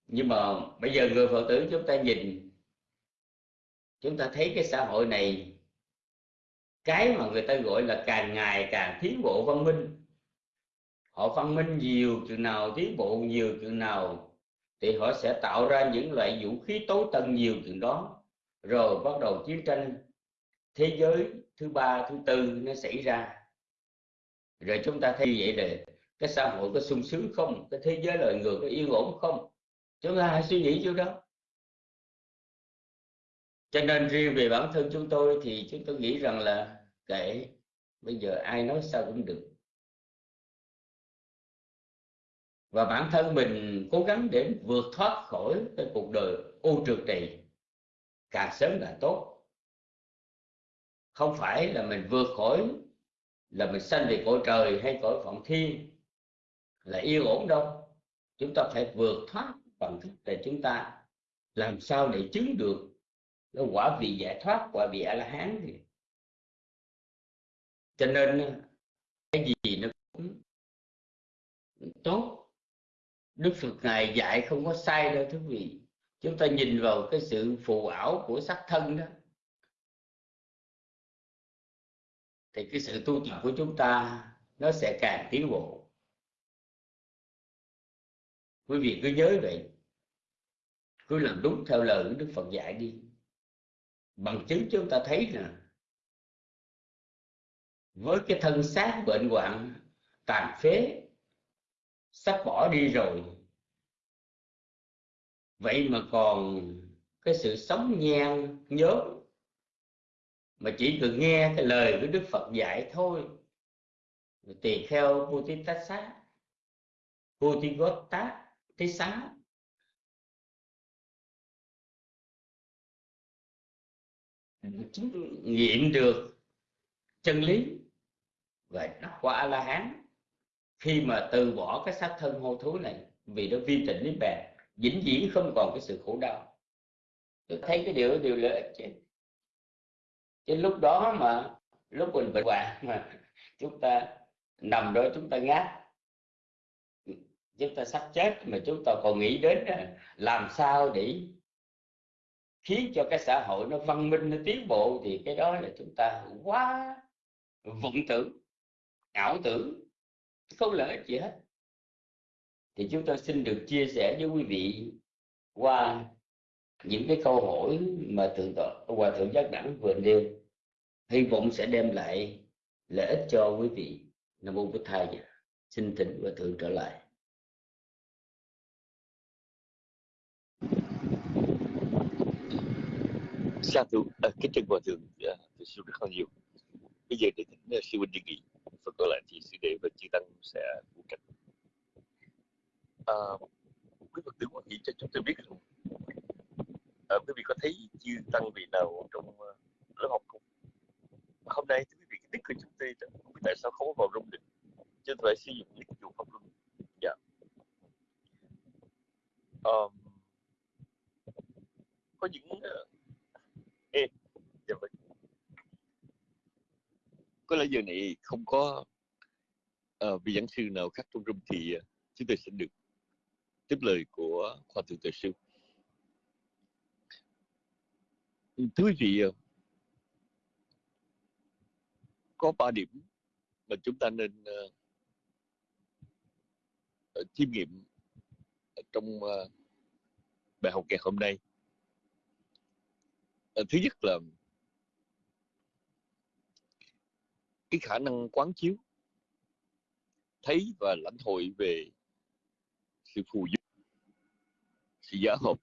nhưng mà bây giờ người phật tử chúng ta nhìn, chúng ta thấy cái xã hội này, cái mà người ta gọi là càng ngày càng tiến bộ văn minh họ văn minh nhiều chừng nào, tiến bộ nhiều chừng nào, thì họ sẽ tạo ra những loại vũ khí tối tân nhiều chừng đó. Rồi bắt đầu chiến tranh. Thế giới thứ ba, thứ tư nó xảy ra. Rồi chúng ta thấy vậy là cái xã hội có sung sướng không? Cái thế giới loài người có yên ổn không? Chúng ta hãy suy nghĩ chỗ đó. Cho nên riêng về bản thân chúng tôi thì chúng tôi nghĩ rằng là kệ, bây giờ ai nói sao cũng được. Và bản thân mình cố gắng để vượt thoát khỏi cái cuộc đời ô trượt này càng sớm càng tốt. Không phải là mình vượt khỏi, là mình sanh về cõi trời hay cõi phận thiên là yên ổn đâu. Chúng ta phải vượt thoát bằng thức để chúng ta làm sao để chứng được cái quả vị giải thoát, quả vị a la hán thì. Cho nên, cái gì nó cũng tốt đức phật ngài dạy không có sai đâu thưa quý vị. Chúng ta nhìn vào cái sự phù ảo của sắc thân đó. Thì cái sự tu tập của chúng ta nó sẽ càng tiến bộ. Quý vị cứ nhớ vậy. Cứ làm đúng theo lời của đức phật dạy đi. Bằng chứng chúng ta thấy nè. Với cái thân xác bệnh hoạn, tàn phế sắp bỏ đi rồi. Vậy mà còn cái sự sống nhan nhớ mà chỉ cần nghe cái lời của Đức Phật dạy thôi. Tỳ kheo Putitassa Putigotta Thế xá. Nghiệm được chân lý và nó quả a la hán khi mà từ bỏ cái xác thân hô thú này, vì nó vi tịnh niết bàn vĩnh viễn không còn cái sự khổ đau. Tôi thấy cái điều điều lợi ích chứ. Chứ lúc đó mà, lúc mình bệnh hoạn mà chúng ta nằm đó chúng ta ngáp, chúng ta sắp chết mà chúng ta còn nghĩ đến làm sao để khiến cho cái xã hội nó văn minh, nó tiến bộ, thì cái đó là chúng ta quá vọng tưởng, ảo tưởng không lợi ích gì hết. Thì chúng tôi xin được chia sẻ với quý vị qua những cái câu hỏi mà thượng tọa hòa thượng giác đẳng vừa nêu. Hy vọng sẽ đem lại lợi ích cho quý vị. Nam mô bích thầy. Xin thỉnh hòa thượng trở lại. Sa thú à, kính trân hòa thượng. Dạ, à, xin sư rất là nhiều. Bây giờ để thỉnh à, sư huynh đề nghị phần còn lại thì sư đệ và chư tăng sẽ phụ trách à, quý phật tử nghĩ cho chúng tôi biết rằng à, quý vị có thấy chư tăng vị nào trong uh, lớp học không? Hôm nay quý vị cái đích của chúng tôi không biết tại sao không có vào rung được chứ phải sử dụng nick dùng pháp luân. Dạ. Um, có những à, uh, ê dạ vâng có lẽ giờ này không có uh, vị giảng sư nào khác trong room thì uh, chúng tôi sẽ được tiếp lời của khoa thượng tự sư. Thưa quý vị uh, có ba điểm mà chúng ta nên uh, chiêm nghiệm trong uh, bài học ngày hôm nay. Uh, thứ nhất là cái khả năng quán chiếu thấy và lãnh hội về sự phù du sự giả hợp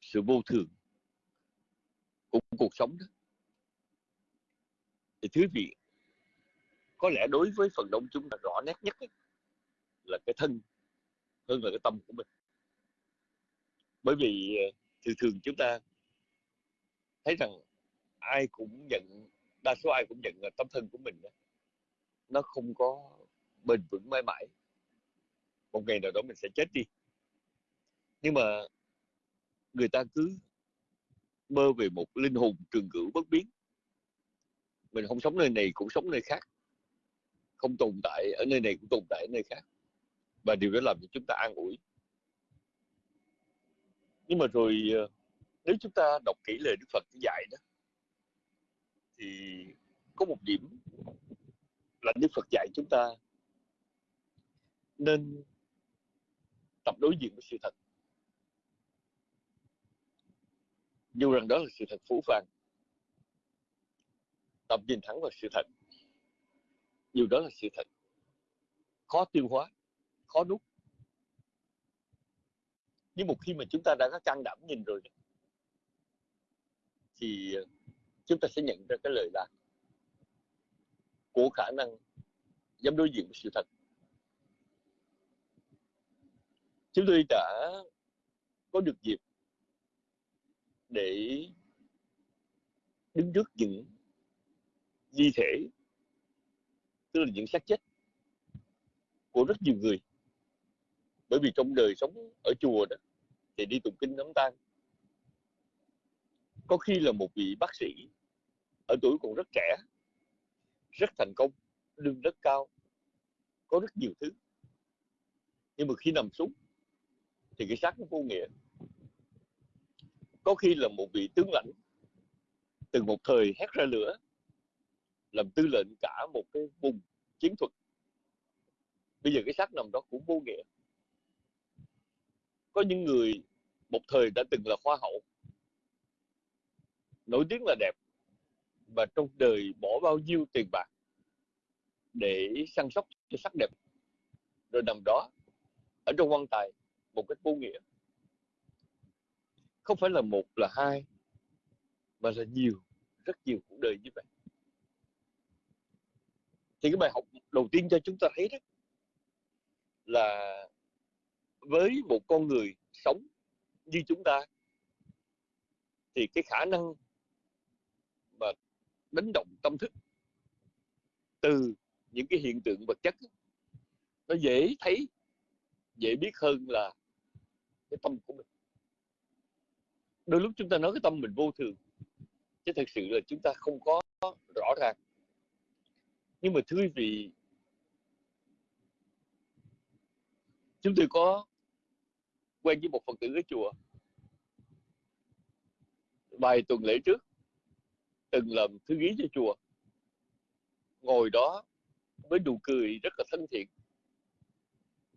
sự vô thường của cuộc sống đó. Thì thứ vị có lẽ đối với phần đông chúng ta rõ nét nhất ấy, là cái thân hơn là cái tâm của mình. Bởi vì ờ, thường thường chúng ta thấy rằng ai cũng nhận đa số ai cũng nhận là tấm thân của mình đó, nó không có bền vững mãi mãi. Một ngày nào đó mình sẽ chết đi. Nhưng mà người ta cứ mơ về một linh hồn trường cửu bất biến. Mình không sống nơi này cũng sống nơi khác. Không tồn tại ở nơi này cũng tồn tại ở nơi khác. Và điều đó làm cho chúng ta an ủi. Nhưng mà rồi ờ, nếu chúng ta đọc kỹ lời Đức Phật dạy đó thì có một điểm là Đức Phật dạy chúng ta nên tập đối diện với sự thật. Dù rằng đó là sự thật phũ phàng, tập nhìn thẳng vào sự thật. Dù đó là sự thật khó tiêu hóa, khó nuốt. Nhưng một khi mà chúng ta đã có can đảm nhìn rồi, thì chúng ta sẽ nhận ra cái lời lạc của khả năng dám đối diện với sự thật. Chúng tôi đã có được dịp để đứng trước những di thể, tức là những xác chết của rất nhiều người. Bởi vì trong đời sống ở chùa đó, thì đi tụng kinh, đám tang, có khi là một vị bác sĩ ở tuổi còn rất trẻ, rất thành công, lương rất cao, có rất nhiều thứ. Nhưng mà khi nằm xuống, thì cái xác nó vô nghĩa. Có khi là một vị tướng lãnh từng một thời hét ra lửa, làm tư lệnh cả một cái vùng chiến thuật. Bây giờ cái xác nằm đó cũng vô nghĩa. Có những người một thời đã từng là hoa hậu, nổi tiếng là đẹp và trong đời bỏ bao nhiêu tiền bạc để săn sóc cho sắc đẹp. Rồi nằm đó, ở trong quan tài, một cách vô nghĩa. Không phải là một, là hai, mà là nhiều, rất nhiều cuộc đời như vậy. Thì cái bài học đầu tiên cho chúng ta thấy đó là với một con người sống như chúng ta, thì cái khả năng đánh động tâm thức từ những cái hiện tượng vật chất. Nó dễ thấy, dễ biết hơn là cái tâm của mình. Đôi lúc chúng ta nói cái tâm mình vô thường, chứ thật sự là chúng ta không có rõ ràng. Nhưng mà thưa quý vị, chúng tôi có quen với một phật tử ở chùa. Vài tuần lễ trước từng làm thư ký cho chùa ngồi đó với nụ cười rất là thân thiện.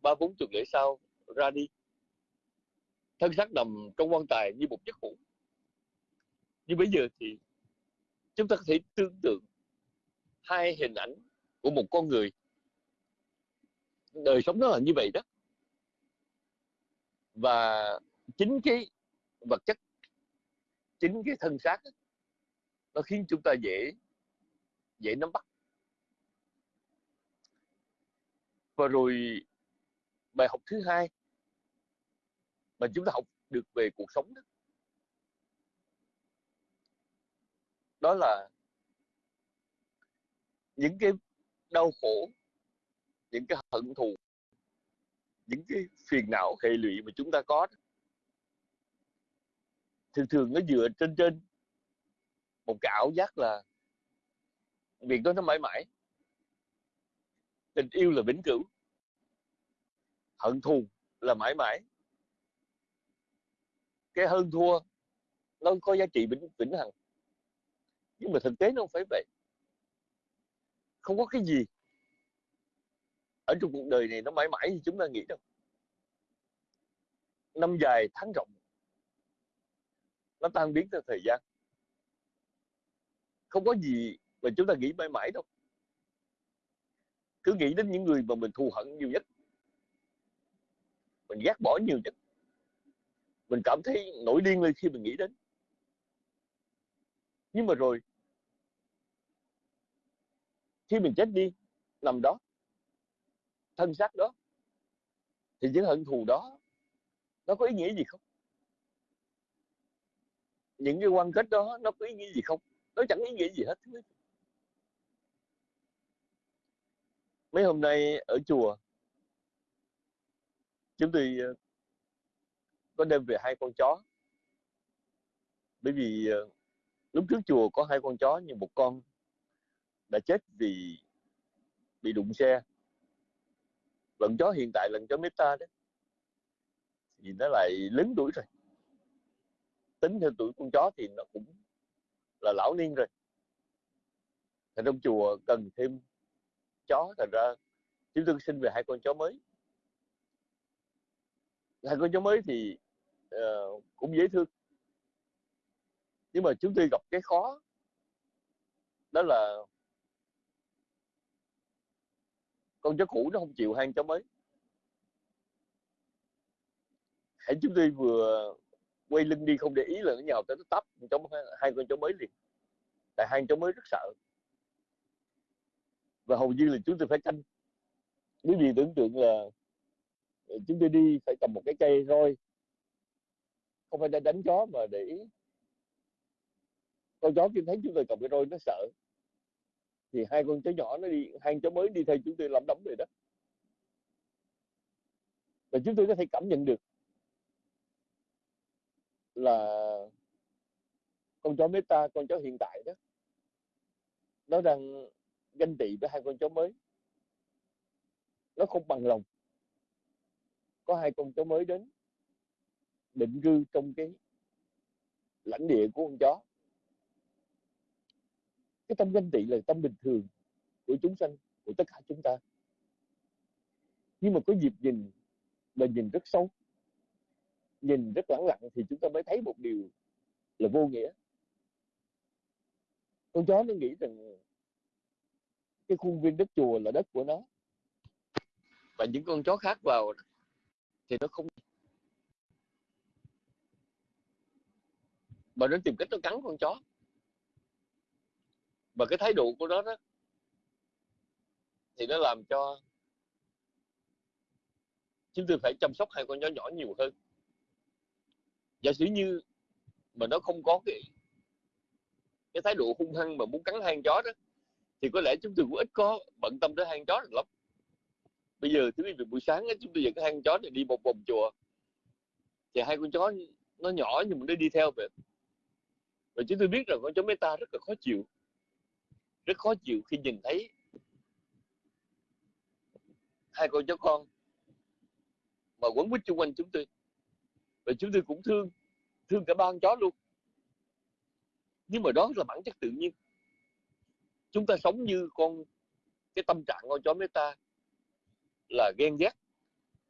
Ba bốn tuần lễ sau ra đi. Thân xác nằm trong quan tài như một giấc ngủ. Nhưng bây giờ thì chúng ta có thể tưởng tượng hai hình ảnh của một con người. Đời sống nó là như vậy đó. Và chính cái vật chất chính cái thân xác ấy, nó khiến chúng ta dễ dễ nắm bắt. Và rồi, bài học thứ hai mà chúng ta học được về cuộc sống đó đó là những cái đau khổ, những cái hận thù, những cái phiền não hệ lụy mà chúng ta có thường thường nó dựa trên trên một cái ảo giác là việc đó nó mãi mãi. Tình yêu là vĩnh cửu. Hận thù là mãi mãi. Cái hơn thua, nó có giá trị vĩnh vĩnh hằng. Nhưng mà thực tế nó không phải vậy. Không có cái gì ở trong cuộc đời này nó mãi mãi như chúng ta nghĩ đâu. Năm dài tháng rộng, nó tan biến theo thời gian không có gì mà chúng ta nghĩ mãi mãi đâu. Cứ nghĩ đến những người mà mình thù hận nhiều nhất, mình ghét bỏ nhiều nhất, mình cảm thấy nổi điên lên khi mình nghĩ đến. Nhưng mà rồi, khi mình chết đi, nằm đó, thân xác đó, thì những hận thù đó, nó có ý nghĩa gì không? Những cái quan kết đó, nó có ý nghĩa gì không? Nó chẳng ý nghĩa gì hết mấy hôm nay ở chùa, chúng tôi ờ, có đem về hai con chó. Bởi vì ờ, lúc trước chùa có hai con chó, nhưng một con đã chết vì bị đụng xe. Lần chó hiện tại, lần chó meta đấy thì nó lại lớn tuổi rồi. Tính theo tuổi con chó thì nó cũng là lão niên rồi. Thì trong chùa cần thêm chó thành ra chúng tôi xin về hai con chó mới. Hai con chó mới thì uh, cũng dễ thương. Nhưng mà chúng tôi gặp cái khó đó là con chó cũ nó không chịu hang chó mới. Hãy chúng tôi vừa quay lưng đi không để ý là nó nhào tới nó tấp cháu hai con chó mới liền. Tại hai chó mới rất sợ. Và hầu như là chúng tôi phải canh quý vị tưởng tượng là chúng tôi đi phải cầm một cái cây roi. Không phải để đánh chó mà để con chó kia thấy chúng tôi cầm cái roi nó sợ. Thì hai con chó nhỏ nó đi, hai con chó mới đi theo chúng tôi lắm đóng rồi đó. Và chúng tôi có thể cảm nhận được là con chó meta, con chó hiện tại đó. Nó đang ganh tị với hai con chó mới. Nó không bằng lòng. Có hai con chó mới đến, định cư trong cái lãnh địa của con chó. Cái tâm ganh tị là tâm bình thường của chúng sanh, của tất cả chúng ta. Nhưng mà có dịp nhìn mà nhìn rất sâu nhìn rất lẳng lặng thì chúng ta mới thấy một điều là vô nghĩa con chó nó nghĩ rằng cái khuôn viên đất chùa là đất của nó. Và những con chó khác vào thì nó không mà nó tìm cách nó cắn con chó. Và cái thái độ của nó đó thì nó làm cho chúng tôi phải chăm sóc hai con chó nhỏ nhiều hơn. Giả sử như mà nó không có cái cái thái độ hung hăng mà muốn cắn hang chó đó, thì có lẽ chúng tôi cũng ít có bận tâm tới hang chó được lắm. Bây giờ thứ về buổi sáng chúng tôi dẫn cái hang chó này đi một vòng chùa. Thì hai con chó nó nhỏ nhưng mà nó đi theo vậy và chúng tôi biết rằng con chó meta rất là khó chịu. Rất khó chịu khi nhìn thấy hai con chó con mà quấn quýt xung quanh chúng tôi. Và chúng tôi cũng thương thương cả ba con chó luôn nhưng mà đó là bản chất tự nhiên. Chúng ta sống như con, cái tâm trạng con chó meta là ghen ghét,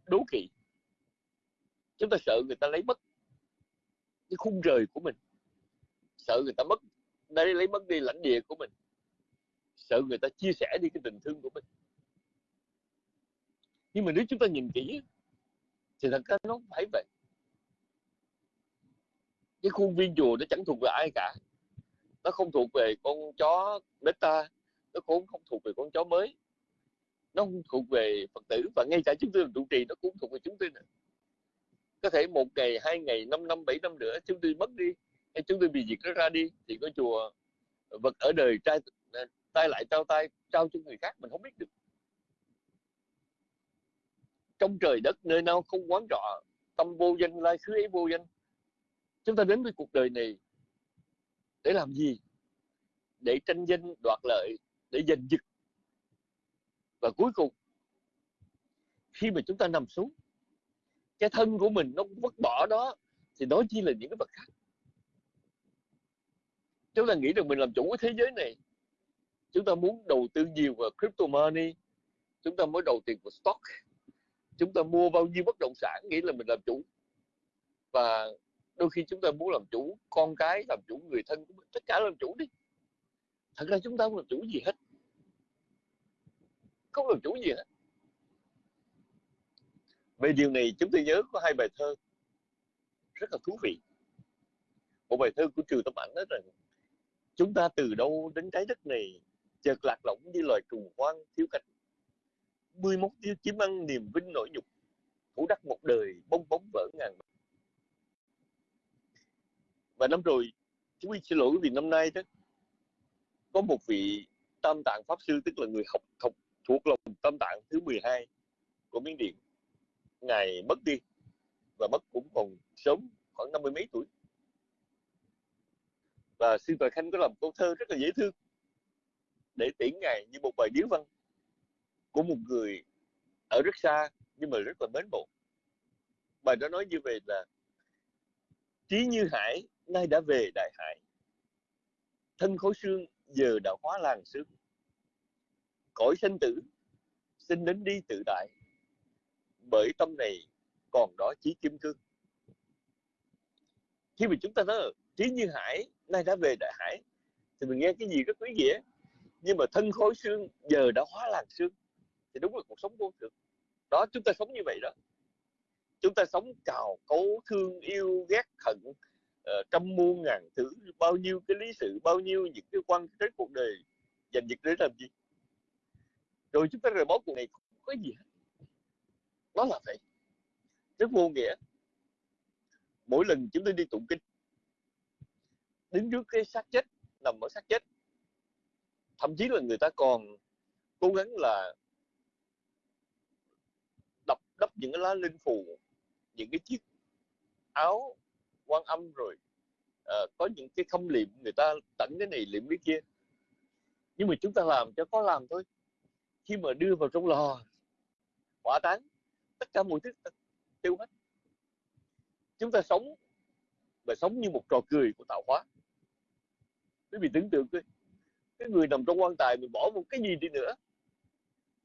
đố kỵ. Chúng ta sợ người ta lấy mất cái khung trời của mình. Sợ người ta mất đây lấy mất đi lãnh địa của mình. Sợ người ta chia sẻ đi cái tình thương của mình. Nhưng mà nếu chúng ta nhìn kỹ thì thật ra nó phải vậy. Cái khuôn viên chùa nó chẳng thuộc về ai cả nó không thuộc về con chó beta nó cũng không thuộc về con chó mới. Nó không thuộc về phật tử và ngay cả chúng tôi làm trụ trì nó cũng thuộc về chúng tôi nữa. Có thể một ngày, hai ngày, năm năm, bảy năm nữa chúng tôi mất đi, hay chúng tôi bị diệt nó ra đi, thì có chùa vật ở đời trai tay lại trao tay trao cho người khác mình không biết được. Trong trời đất nơi nào không quán rõ tâm vô danh lai khứ ấy vô danh. Chúng ta đến với cuộc đời này để làm gì? Để tranh danh đoạt lợi, để giành giật. Và cuối cùng, khi mà chúng ta nằm xuống, cái thân của mình nó vứt bỏ đó, thì đó chỉ là những cái vật khác. Chúng ta nghĩ rằng mình làm chủ cái thế giới này. Chúng ta muốn đầu tư nhiều vào crypto money. Chúng ta mới đầu tiền vào stock. Chúng ta mua bao nhiêu bất động sản nghĩ là mình làm chủ. Và đôi khi chúng ta muốn làm chủ con cái, làm chủ người thân của mình, tất cả làm chủ đi. Thật ra chúng ta không làm chủ gì hết. Không làm chủ gì hết. Về điều này chúng tôi nhớ có hai bài thơ rất là thú vị. Một bài thơ của trừ tâm ảnh nói rằng, chúng ta từ đâu đến trái đất này, chợt lạc lõng như loài trùng hoang thiếu cánh mười mốt tiêu chiếm ăn niềm vinh nỗi nhục, thủ đắc một đời bong bóng vỡ ngàn và năm rồi, chúng tôi xin lỗi vì năm nay đó, có một vị tam tạng pháp sư, tức là người học học thuộc lòng tam tạng thứ 12 của miến điện, ngài mất đi và mất cũng còn sớm khoảng năm mươi mấy tuổi. Và sư tài Khanh có làm câu thơ rất là dễ thương để tiễn ngài như một bài điếu văn của một người ở rất xa nhưng mà rất là mến mộ. Bài đó nói như vậy là trí như hải, nay đã về đại hải. Thân khối xương giờ đã hóa làng xương. Cõi sinh tử, xin đến đi tự đại bởi tâm này còn đó chí kim cương. Khi mà chúng ta nói, trí như hải, nay đã về đại hải, thì mình nghe cái gì rất quý nghĩa. Nhưng mà thân khối xương giờ đã hóa làng xương, thì đúng là cuộc sống vô thường. Đó, chúng ta sống như vậy đó chúng ta sống cào cấu thương yêu ghét hận uh, trăm muôn ngàn thứ bao nhiêu cái lý sự bao nhiêu những cái quan trên cuộc đời dành việc để làm gì? Rồi chúng ta rời bỏ cuộc này không có gì hết. Nó là vậy. Rất vô nghĩa. Mỗi lần chúng tôi đi tụng kinh đứng trước cái xác chết nằm ở xác chết thậm chí là người ta còn cố gắng là đập đắp những cái lá linh phù những cái chiếc áo quan âm rồi uh, có những cái khâm liệm người ta tặng cái này liệm cái kia. Nhưng mà chúng ta làm cho có làm thôi. Khi mà đưa vào trong lò hỏa táng tất cả mọi thứ tiêu hết. Chúng ta sống và sống như một trò cười của tạo hóa. Quý vị tưởng tượng coi cái người nằm trong quan tài mình bỏ một cái gì đi nữa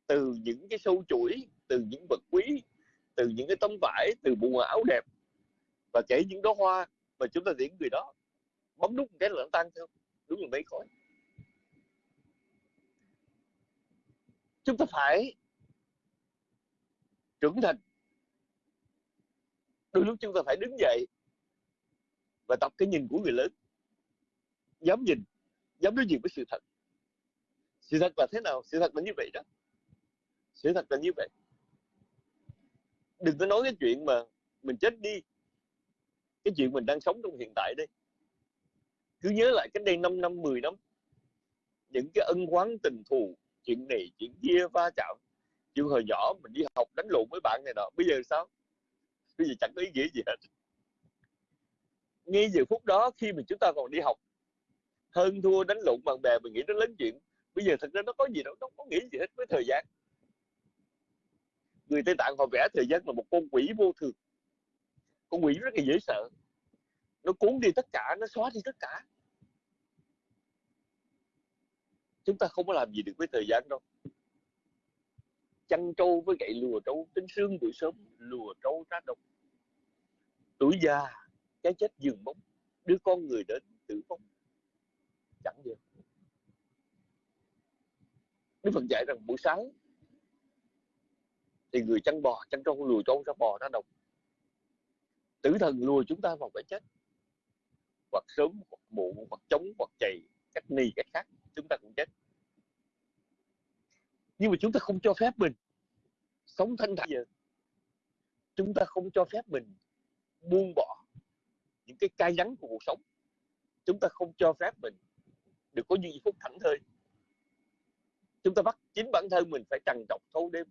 từ những cái sâu chuỗi từ những vật quý từ những cái tấm vải, từ bộ áo đẹp và kể những đó hoa mà chúng ta tiễn người đó. Bấm nút một cái là nó tan theo, đúng là mấy khói chúng ta phải trưởng thành. Đôi lúc chúng ta phải đứng dậy và tập cái nhìn của người lớn. Dám nhìn, dám đối diện với sự thật. Sự thật là thế nào? Sự thật là như vậy đó. Sự thật là như vậy đừng có nói cái chuyện mà mình chết đi. Cái chuyện mình đang sống trong hiện tại đây. Cứ nhớ lại cách đây 5 năm 10 năm. Những cái ân quán tình thù, chuyện này, chuyện kia, va chạm. Chuyện hồi nhỏ mình đi học đánh lộn với bạn này nọ, bây giờ sao? Bây giờ chẳng có ý nghĩa gì hết. Ngay giờ phút đó khi mà chúng ta còn đi học, hơn thua đánh lộn bạn bè mình nghĩ nó lớn chuyện. Bây giờ thật ra nó có gì đâu, nó không có nghĩ gì hết với thời gian người tây tạng họ vẽ thời gian là một con quỷ vô thường. Con quỷ rất là dễ sợ. Nó cuốn đi tất cả, nó xóa đi tất cả. Chúng ta không có làm gì được với thời gian đâu. Chăn trâu với gậy lùa trâu tính sương buổi sớm, lùa trâu ra đồng. tuổi già, cái chết dừng bóng đưa con người đến tử vong. Chẳng gì Đức Phật dạy rằng buổi sáng thì người chăn bò, chăn trâu, lùi trâu ra bò ra đồng. Tử thần lùi chúng ta vào cái chết. Hoặc sớm, hoặc muộn, hoặc chống hoặc chày, cách ni, cách khác, chúng ta cũng chết. Nhưng mà chúng ta không cho phép mình sống thanh thản. Giờ chúng ta không cho phép mình buông bỏ những cái cay đắng của cuộc sống. Chúng ta không cho phép mình được có những phút thảnh thơi. Chúng ta bắt chính bản thân mình phải trằn trọc thâu đêm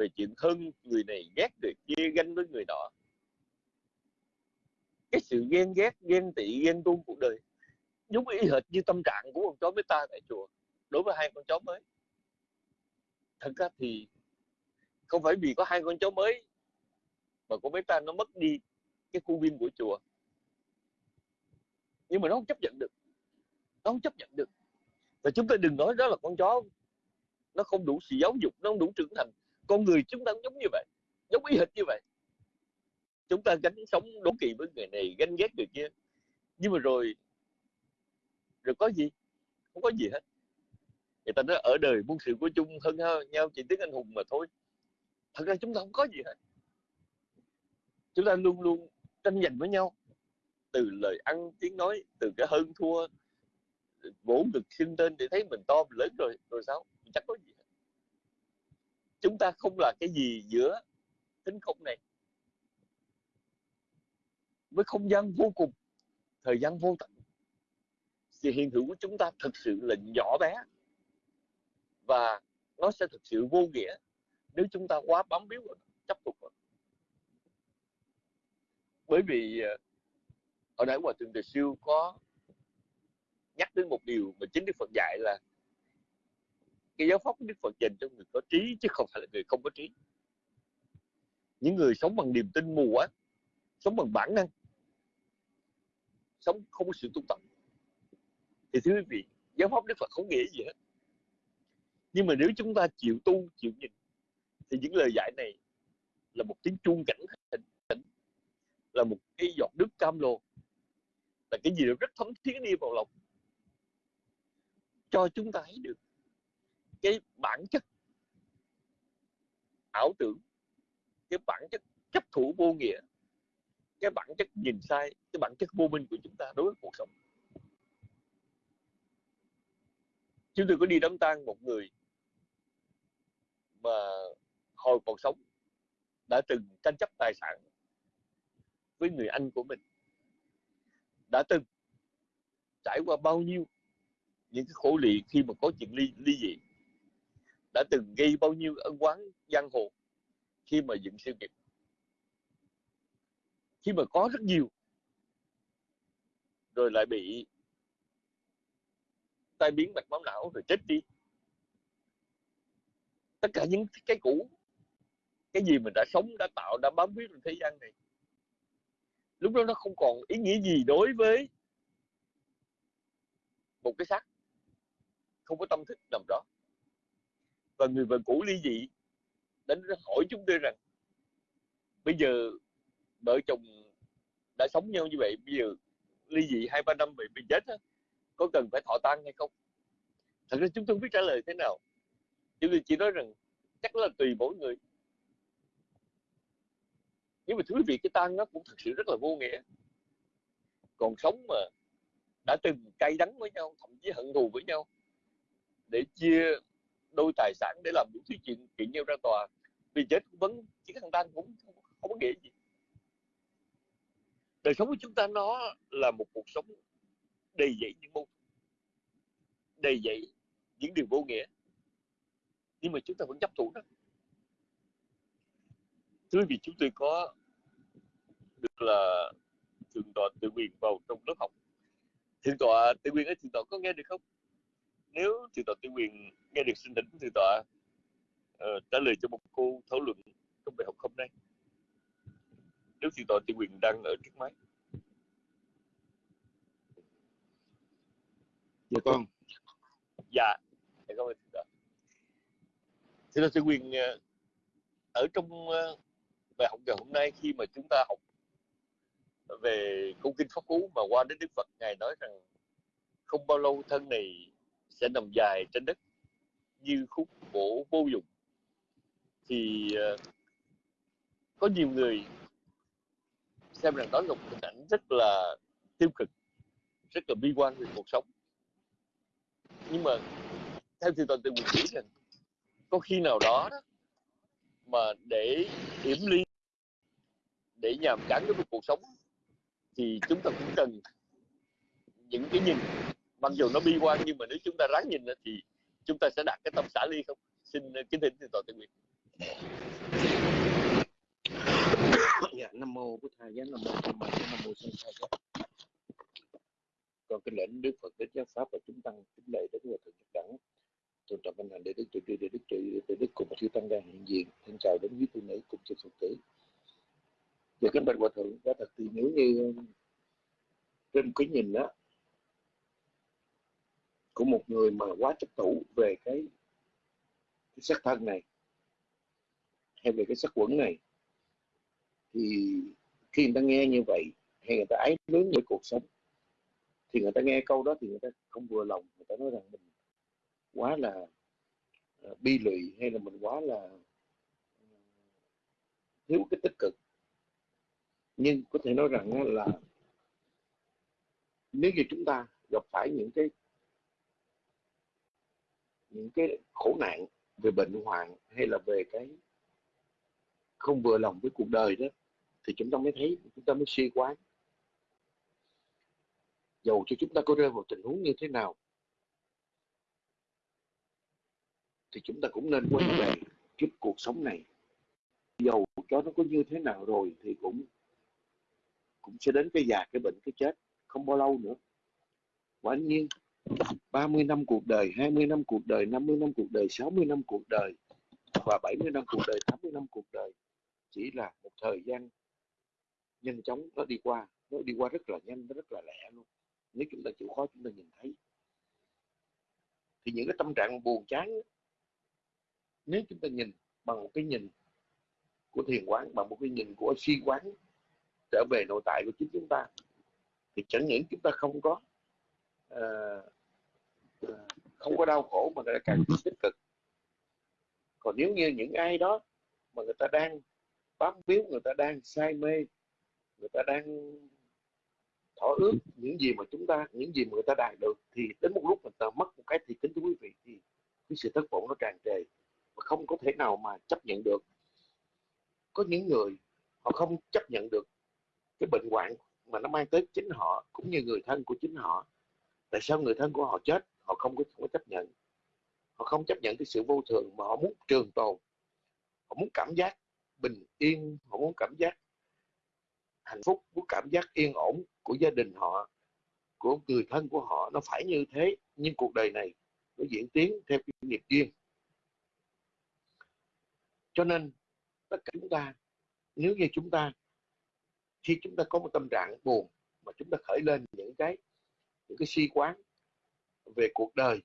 về chuyện thân người này ghét người kia ganh với người nọ. Cái sự ghen ghét, ghen tị, ghen tuông cuộc đời giống y hệt như tâm trạng của con chó ta tại chùa đối với hai con chó mới. Thật ra thì không phải vì có hai con chó mới mà con bé ta nó mất đi cái khu viên của chùa. Nhưng mà nó không chấp nhận được, nó không chấp nhận được. Và chúng ta đừng nói đó là con chó, nó không đủ sự giáo dục, nó không đủ trưởng thành con người chúng ta cũng giống như vậy, giống y hệt như vậy. Chúng ta gánh sống đố kỵ với người này, ganh ghét người kia. Nhưng mà rồi rồi có gì? Không có gì hết. Người ta nói ở đời muôn sự của chung hơn nhau chỉ tiếng anh hùng mà thôi. Thật ra chúng ta không có gì hết. Chúng ta luôn luôn tranh giành với nhau. Từ lời ăn, tiếng nói, từ cái hơn thua, vỗ ngực xưng tên để thấy mình to, mình lớn rồi rồi sao? Chắc có gì hết chúng ta không là cái gì giữa tính không này. Với không gian vô cùng, thời gian vô tận. Sự hiện hữu của chúng ta thực sự là nhỏ bé. Và nó sẽ thực sự vô nghĩa nếu chúng ta quá bám víu vào chấp tục vào bởi vì ờ, ở nãy hòa thượng đề siêu có nhắc đến một điều mà chính đức phật dạy là cái giáo pháp của đức phật dành cho người có trí, chứ không phải là người không có trí. Những người sống bằng niềm tin mù quá sống bằng bản năng, sống không có sự tu tập. Thì thưa quý vị, giáo pháp đức phật không nghĩa gì hết. Nhưng mà nếu chúng ta chịu tu, chịu nhìn, thì những lời giải này là một tiếng chuông cảnh tỉnh là một cái giọt nước cam lồ, là cái gì đó rất thấm thiết đi vào lòng. Cho chúng ta thấy được cái bản chất ảo tưởng, cái bản chất chấp thủ vô nghĩa, cái bản chất nhìn sai, cái bản chất vô minh của chúng ta đối với cuộc sống. Chúng tôi có đi đám tang một người mà hồi còn sống đã từng tranh chấp tài sản với người anh của mình. Đã từng trải qua bao nhiêu những cái khổ lị khi mà có chuyện ly ly dị đã từng gây bao nhiêu ân oán giang hồ khi mà dựng siêu nghiệp? Khi mà có rất nhiều, rồi lại bị tai biến mạch máu não rồi chết đi. Tất cả những cái cũ, cái gì mình đã sống, đã tạo, đã bám víu trong thế gian này, lúc đó nó không còn ý nghĩa gì đối với một cái xác. Không có tâm thức nằm đó và người vợ cũ ly dị đến hỏi chúng tôi rằng bây giờ vợ chồng đã sống nhau như vậy bây giờ ly dị hai ba năm vậy bị chết á, có cần phải thọ tang hay không? Thật ra chúng tôi không biết trả lời thế nào. Chúng tôi chỉ nói rằng chắc là tùy mỗi người. Nhưng mà thưa quý vị cái tang nó cũng thực sự rất là vô nghĩa. Còn sống mà đã từng cay đắng với nhau thậm chí hận thù với nhau để chia đôi tài sản để làm những thứ chuyện kiện nhau ra tòa. Vì chết vẫn chỉ thằng tang cũng không, không có nghĩa gì. Đời sống của chúng ta nó là một cuộc sống đầy dẫy những mâu đầy dẫy những điều vô nghĩa. Nhưng mà chúng ta vẫn chấp thủ đó. Thưa vì chúng tôi có được là thượng tọa tự quyền vào trong lớp học. Thượng tọa tự quyền ở thượng tọa có nghe được không? Nếu thượng tọa tự quyền nghe được xin thỉnh thượng tọa uh, trả lời cho một cô thảo luận trong bài học hôm nay. Nếu thượng tọa tự quyền đang ở trước máy. Dạ con. Dạ. Cảm ơn thượng tọa thượng tọa tự quyền uh, ở trong uh, bài học ngày hôm nay khi mà chúng ta học về câu kinh pháp cú mà qua đến đức phật ngài nói rằng không bao lâu thân này sẽ nằm dài trên đất như khúc gỗ vô dụng. Thì uh, có nhiều người xem rằng đó là một hình ảnh rất là tiêu cực rất là bi quan về cuộc sống. Nhưng mà theo thì toàn tự mình nghĩ rằng có khi nào đó, đó mà để hiểm ly để nhàm chán với cuộc sống thì chúng ta cũng cần những cái nhìn mặc dù nó bi quan, nhưng mà nếu chúng ta ráng nhìn thì chúng ta sẽ đạt cái tâm xả ly không? Xin ờ, kính thỉnh thượng tọa tự nguyện dạ nam mô bổn thầy giá, nam mô tham ma nam mô sanh khai giá. Con kính lệnh đức phật đức giáo pháp và chúng tăng kính lệ đến hòa thượng nhật đẳng. Tôn trọng văn hành để đức tự trì để đức trụ để đức cùng chư tăng đang hiện diện. Xin chào đến quý tu nữ cùng chư phật tử. Và kính bạch hòa thượng đã thật thì nếu như ờ, trên cái nhìn đó của một người mà quá chấp thủ về cái, cái sắc thân này hay về cái sắc quẩn này. Thì khi người ta nghe như vậy hay người ta ái lớn với cuộc sống thì người ta nghe câu đó thì người ta không vừa lòng người ta nói rằng mình quá là ờ, bi lụy hay là mình quá là ờ, thiếu cái tích cực. Nhưng có thể nói rằng là nếu như chúng ta gặp phải những cái những cái khổ nạn về bệnh hoạn hay là về cái không vừa lòng với cuộc đời đó, thì chúng ta mới thấy, chúng ta mới suy quán dầu cho chúng ta có rơi vào tình huống như thế nào, thì chúng ta cũng nên quay về trước cuộc sống này. Dầu cho nó có như thế nào rồi thì cũng cũng sẽ đến cái già cái bệnh cái chết không bao lâu nữa. Quả nhiên 30 năm cuộc đời 20 năm cuộc đời 50 năm cuộc đời 60 năm cuộc đời và 70 năm cuộc đời 80 năm cuộc đời chỉ là một thời gian nhanh chóng nó đi qua. Nó đi qua rất là nhanh nó rất là lẹ luôn. Nếu chúng ta chịu khó chúng ta nhìn thấy. Thì những cái tâm trạng buồn chán nếu chúng ta nhìn bằng một cái nhìn của thiền quán bằng một cái nhìn của suy quán trở về nội tại của chính chúng ta thì chẳng những chúng ta không có uh, không có đau khổ mà người ta càng tích cực. Còn nếu như những ai đó mà người ta đang bám víu người ta đang say mê người ta đang thỏa ước những gì mà chúng ta những gì mà người ta đạt được thì đến một lúc người ta mất một cái thì kính thưa quý vị thì cái sự thất vọng nó tràn trề và không có thể nào mà chấp nhận được. Có những người họ không chấp nhận được cái bệnh hoạn mà nó mang tới chính họ cũng như người thân của chính họ. Tại sao người thân của họ chết họ không có, không có chấp nhận. Họ không chấp nhận cái sự vô thường mà họ muốn trường tồn. Họ muốn cảm giác bình yên họ muốn cảm giác hạnh phúc muốn cảm giác yên ổn của gia đình họ của người thân của họ. Nó phải như thế nhưng cuộc đời này nó diễn tiến theo cái nghiệp duyên cho nên tất cả chúng ta nếu như chúng ta khi chúng ta có một tâm trạng buồn mà chúng ta khởi lên những cái những cái suy quán về cuộc đời,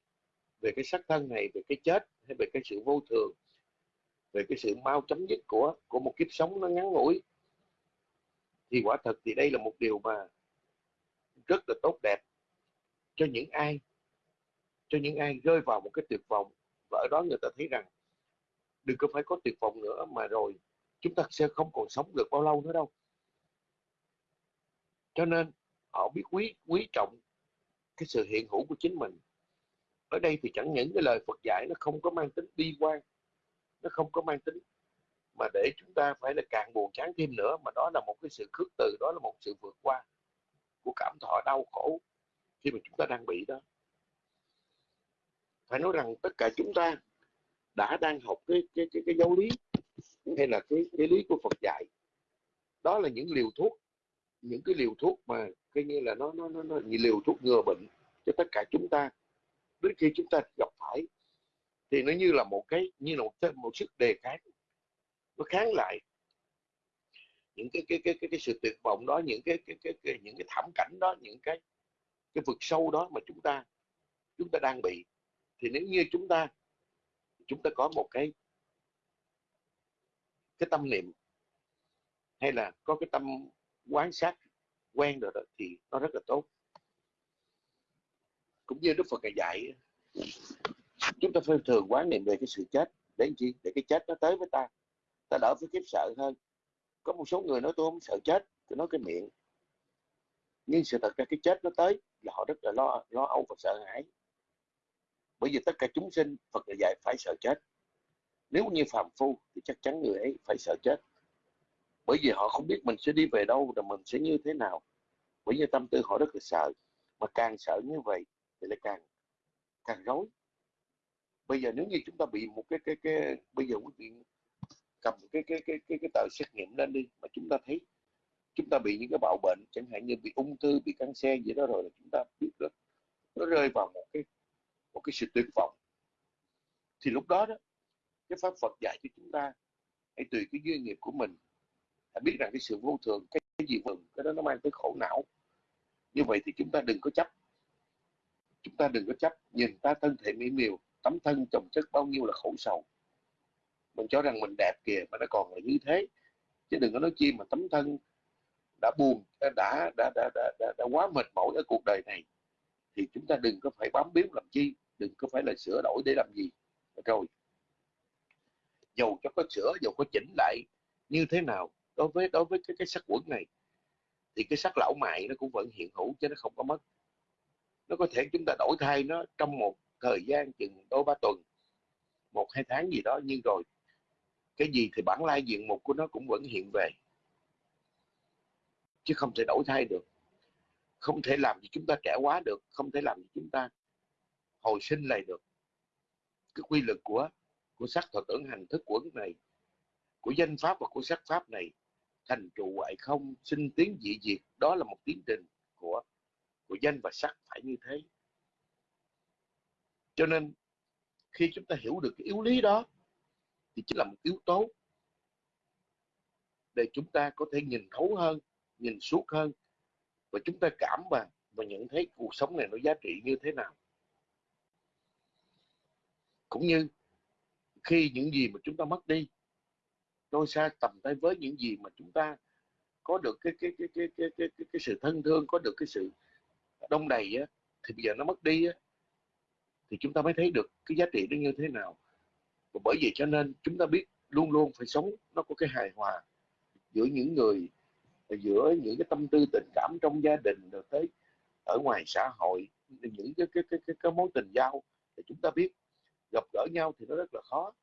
về cái xác thân này, về cái chết, hay về cái sự vô thường, về cái sự mau chấm dứt của của một kiếp sống nó ngắn ngủi. Thì quả thật thì đây là một điều mà rất là tốt đẹp cho những ai, cho những ai rơi vào một cái tuyệt vọng. Và ở đó người ta thấy rằng đừng có phải có tuyệt vọng nữa mà rồi chúng ta sẽ không còn sống được bao lâu nữa đâu. Cho nên họ biết quý quý trọng cái sự hiện hữu của chính mình. Ở đây thì chẳng những cái lời Phật dạy nó không có mang tính bi quan nó không có mang tính mà để chúng ta phải là càng buồn chán thêm nữa mà đó là một cái sự khước từ đó là một sự vượt qua của cảm thọ đau khổ khi mà chúng ta đang bị đó. Phải nói rằng tất cả chúng ta đã đang học cái cái cái, cái giáo lý hay là cái cái lý của Phật dạy. Đó là những liều thuốc những cái liều thuốc mà coi như là nó nó nó, nó như liều thuốc ngừa bệnh cho tất cả chúng ta. Đến khi chúng ta gặp phải thì nó như là một cái như là một, một sức đề kháng. Nó kháng lại những cái cái cái cái, cái sự tuyệt vọng đó những cái, cái, cái, cái những cái thảm cảnh đó những cái cái vực sâu đó mà chúng ta chúng ta đang bị. Thì nếu như chúng ta chúng ta có một cái cái tâm niệm hay là có cái tâm quán sát quen rồi đó, thì nó rất là tốt. Cũng như Đức Phật dạy, chúng ta phải thường quán niệm về cái sự chết. Để làm chi? Để cái chết nó tới với ta. Ta đỡ phải kiếp sợ hơn. Có một số người nói tôi không sợ chết, tôi nói cái miệng. Nhưng sự thật ra cái chết nó tới là họ rất là lo lo âu và sợ hãi. Bởi vì tất cả chúng sinh, Phật dạy phải sợ chết. Nếu như phàm phu thì chắc chắn người ấy phải sợ chết bởi vì họ không biết mình sẽ đi về đâu và mình sẽ như thế nào. Bởi vì tâm tư họ rất là sợ. Mà càng sợ như vậy thì lại càng càng rối. Bây giờ nếu như chúng ta bị một cái cái cái, bây giờ quý vị cầm cái cái cái cái cái tờ xét nghiệm lên đi mà chúng ta thấy chúng ta bị những cái bạo bệnh, chẳng hạn như bị ung thư, bị cancer gì đó rồi là chúng ta biết được nó rơi vào một cái một cái sự tuyệt vọng. Thì lúc đó đó, cái pháp Phật dạy cho chúng ta hãy tùy cái duyên nghiệp của mình hãy biết rằng cái sự vô thường cái, cái gì mừng cái đó nó mang tới khổ não. Như vậy thì chúng ta đừng có chấp. Chúng ta đừng có chấp. Nhìn ta thân thể mỹ miều tấm thân chồng chất bao nhiêu là khổ sầu. Mình cho rằng mình đẹp kìa mà nó còn là như thế. Chứ đừng có nói chi mà tấm thân đã buồn đã đã đã đã, đã, đã, đã quá mệt mỏi ở cuộc đời này. Thì chúng ta đừng có phải bám biếu làm chi đừng có phải là sửa đổi để làm gì. Rồi. Dầu cho có sửa dầu có chỉnh lại như thế nào đối với đối với cái cái sắc quẩn này, thì cái sắc lão mại nó cũng vẫn hiện hữu chứ nó không có mất. Nó có thể chúng ta đổi thay nó trong một thời gian chừng đôi ba tuần, một, hai tháng gì đó, nhưng rồi cái gì thì bản lai diện mục của nó cũng vẫn hiện về. Chứ không thể đổi thay được. Không thể làm gì chúng ta trẻ quá được, không thể làm gì chúng ta hồi sinh lại được. Cái quy luật của của sắc thọ tưởng hành thức quẩn này, của danh pháp và của sắc pháp này thành trụ ngoại không, sinh tiến dị diệt. Đó là một tiến trình của của danh và sắc phải như thế. Cho nên, khi chúng ta hiểu được cái yếu lý đó, thì chính là một yếu tố để chúng ta có thể nhìn thấu hơn, nhìn suốt hơn, và chúng ta cảm và và nhận thấy cuộc sống này nó giá trị như thế nào. Cũng như khi những gì mà chúng ta mất đi tôi xa tầm tay với những gì mà chúng ta có được cái cái cái cái cái cái, cái, cái sự thân thương có được cái sự đông đầy á, thì bây giờ nó mất đi á, thì chúng ta mới thấy được cái giá trị nó như thế nào. Và bởi vậy cho nên chúng ta biết luôn luôn phải sống nó có cái hài hòa giữa những người giữa những cái tâm tư tình cảm trong gia đình rồi tới ở ngoài xã hội những cái cái cái cái, cái mối tình giao. Thì chúng ta biết gặp gỡ nhau thì nó rất là khó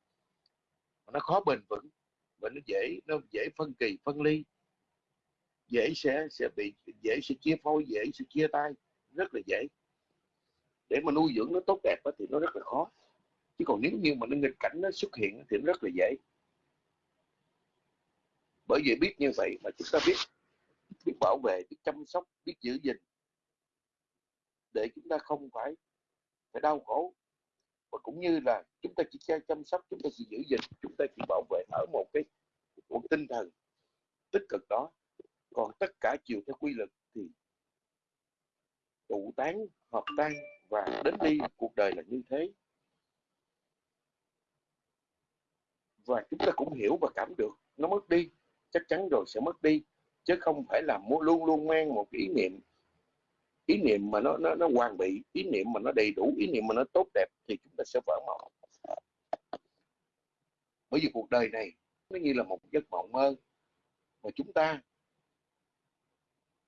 nó khó bền vững và nó dễ nó dễ phân kỳ, phân ly. Dễ sẽ sẽ bị, dễ sẽ chia phôi, dễ sẽ chia tay. Rất là dễ. Để mà nuôi dưỡng nó tốt đẹp thì nó rất là khó. Chứ còn nếu như mà nó nghịch cảnh nó xuất hiện thì nó rất là dễ. Bởi vì biết như vậy mà chúng ta biết biết bảo vệ, biết chăm sóc, biết giữ gìn. Để chúng ta không phải phải đau khổ và cũng như là chúng ta chỉ chăm sóc, chúng ta chỉ giữ gìn, chúng ta chỉ bảo vệ ở một cái một tinh thần tích cực đó. Còn tất cả chiều theo quy luật thì tụ tán, hợp tan và đến đi, cuộc đời là như thế. Và chúng ta cũng hiểu và cảm được, nó mất đi, chắc chắn rồi sẽ mất đi, chứ không phải là luôn luôn mang một cái ý niệm ý niệm mà nó nó nó hoàn bị ý niệm mà nó đầy đủ, ý niệm mà nó tốt đẹp thì chúng ta sẽ vỡ mộng. Bởi vì cuộc đời này nó như là một giấc mộng mơ mà chúng ta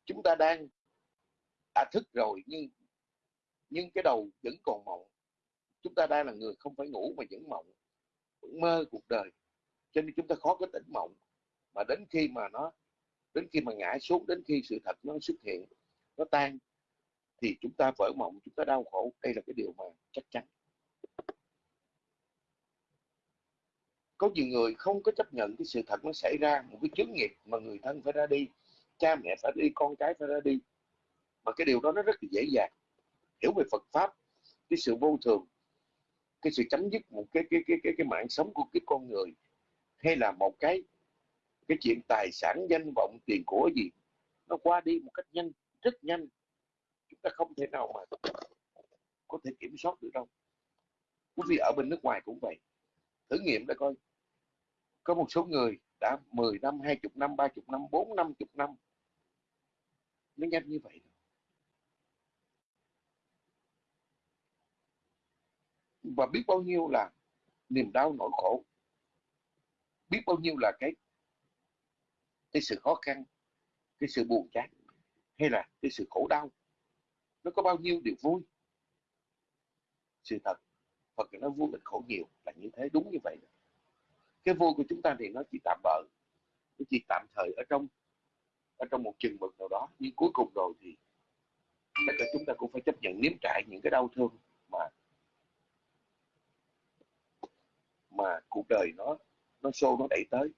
chúng ta đang đã thức rồi nhưng nhưng cái đầu vẫn còn mộng. Chúng ta đang là người không phải ngủ mà vẫn mộng, vẫn mơ cuộc đời. Cho nên chúng ta khó có tỉnh mộng. Mà đến khi mà nó, đến khi mà ngã xuống, đến khi sự thật nó xuất hiện, nó tan thì chúng ta vỡ mộng, chúng ta đau khổ. Đây là cái điều mà chắc chắn. Có nhiều người không có chấp nhận cái sự thật nó xảy ra, một cái chướng nghiệp mà người thân phải ra đi, cha mẹ phải đi, con cái phải ra đi. Mà cái điều đó nó rất là dễ dàng. Hiểu về Phật pháp, cái sự vô thường, cái sự chấm dứt một cái cái cái cái cái mạng sống của cái con người, hay là một cái cái chuyện tài sản, danh vọng, tiền của gì, nó qua đi một cách nhanh, rất nhanh ta không thể nào mà có thể kiểm soát được đâu. Quý vị ở bên nước ngoài cũng vậy. Thử nghiệm để coi. Có một số người đã 10 năm 20 năm 30 năm 4 50 năm. Nó nhanh như vậy và biết bao nhiêu là niềm đau nỗi khổ. Biết bao nhiêu là cái cái sự khó khăn, cái sự buồn chán, hay là cái sự khổ đau nó có bao nhiêu điều vui? Sự thật Phật nó vui mình khổ nhiều là như thế đúng như vậy cái vui của chúng ta thì nó chỉ tạm bợ nó chỉ tạm thời ở trong ở trong một chừng mực nào đó nhưng cuối cùng rồi thì tất cả chúng ta cũng phải chấp nhận nếm trải những cái đau thương mà mà cuộc đời nó nó xô nó đẩy tới.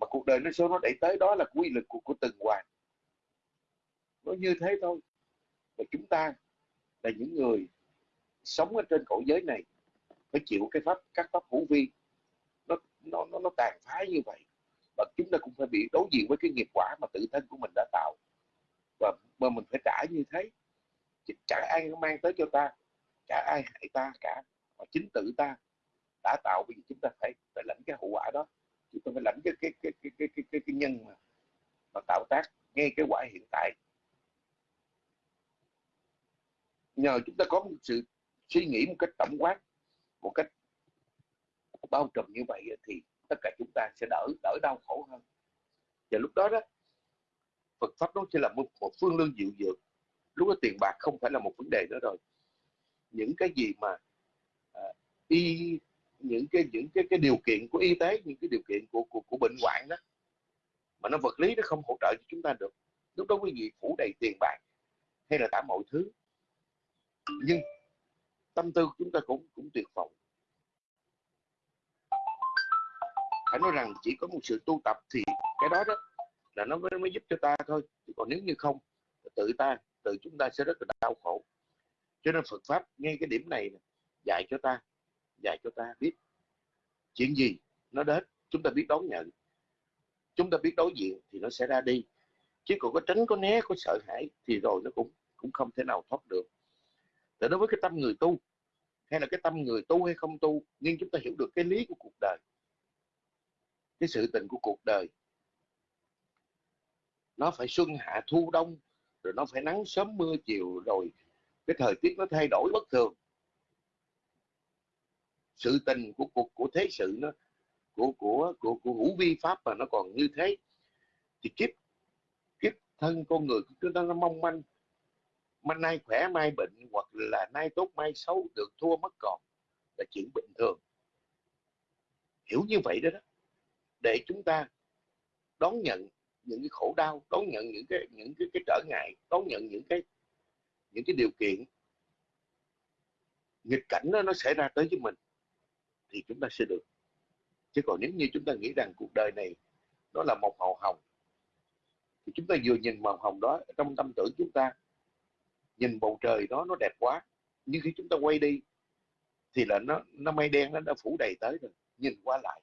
Mà cuộc đời nó xô nó đẩy tới đó là quy lực của, của từng hoàng nó như thế thôi và chúng ta là những người sống ở trên cõi giới này phải chịu cái pháp các pháp hữu vi. Nó nó nó, nó tàn phá như vậy. Và chúng ta cũng phải bị đối diện với cái nghiệp quả mà tự thân của mình đã tạo. Và mà mình phải trả như thế. Trả ai mang tới cho ta chả ai hại ta cả. Mà chính tự ta đã tạo vì chúng ta phải phải lãnh cái hậu quả đó. Chúng ta phải lãnh cái cái cái cái cái cái, cái, cái nhân mà, mà tạo tác ngay cái quả hiện tại. Nhờ chúng ta có một sự suy nghĩ một cách tổng quát một cách bao trùm như vậy thì tất cả chúng ta sẽ đỡ đỡ đau khổ hơn. Và lúc đó đó Phật pháp nó sẽ là một, một phương lương dịu dược. Lúc đó tiền bạc không phải là một vấn đề nữa rồi. Những cái gì mà à, y những cái những cái cái điều kiện của y tế những cái điều kiện của của, của bệnh hoạn đó mà nó vật lý nó không hỗ trợ cho chúng ta được. Lúc đó quý vị phủ đầy tiền bạc hay là cả mọi thứ nhưng tâm tư của chúng ta cũng cũng tuyệt vọng. Phải nói rằng chỉ có một sự tu tập thì cái đó đó là nó mới, mới giúp cho ta thôi. Chứ còn nếu như không tự ta tự chúng ta sẽ rất là đau khổ. Cho nên Phật pháp ngay cái điểm này dạy cho ta dạy cho ta biết chuyện gì nó đến chúng ta biết đón nhận. Chúng ta biết đối diện thì nó sẽ ra đi. Chứ còn có tránh có né có sợ hãi thì rồi nó cũng cũng không thể nào thoát được để đối với cái tâm người tu, hay là cái tâm người tu hay không tu, nhưng chúng ta hiểu được cái lý của cuộc đời, cái sự tình của cuộc đời. Nó phải xuân hạ thu đông, rồi nó phải nắng sớm mưa chiều, rồi cái thời tiết nó thay đổi bất thường. Sự tình của cuộc, của thế sự nó, của của của của hữu vi pháp mà nó còn như thế, thì kiếp kiếp thân con người chúng ta nó mong manh mà nay khỏe mai bệnh hoặc là nay tốt mai xấu được thua mất còn là chuyện bình thường. Hiểu như vậy đó, đó. Để chúng ta đón nhận những cái khổ đau đón nhận những cái những cái, cái trở ngại đón nhận những cái những cái điều kiện nghịch cảnh đó, nó xảy ra tới với mình thì chúng ta sẽ được. Chứ còn nếu như chúng ta nghĩ rằng cuộc đời này nó là một màu hồng thì chúng ta vừa nhìn màu hồng đó trong tâm tưởng chúng ta nhìn bầu trời đó nó đẹp quá. Nhưng khi chúng ta quay đi, thì là nó nó mây đen nó đã phủ đầy tới rồi. Nhìn qua lại,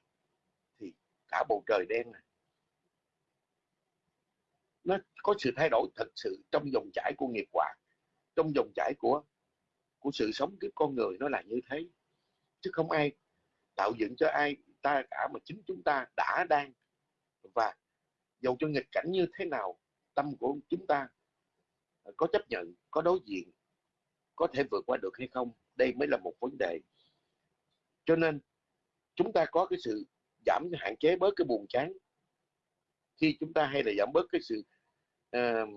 thì cả bầu trời đen này, nó có sự thay đổi thật sự trong dòng chảy của nghiệp quả, trong dòng chảy của của sự sống kiếp con người nó là như thế. Chứ không ai tạo dựng cho ai ta cả, mà chính chúng ta đã đang. Và dầu cho nghịch cảnh như thế nào, tâm của chúng ta có chấp nhận có đối diện có thể vượt qua được hay không? Đây mới là một vấn đề. Cho nên chúng ta có cái sự giảm hạn chế bớt cái buồn chán. Khi chúng ta hay là giảm bớt cái sự uh,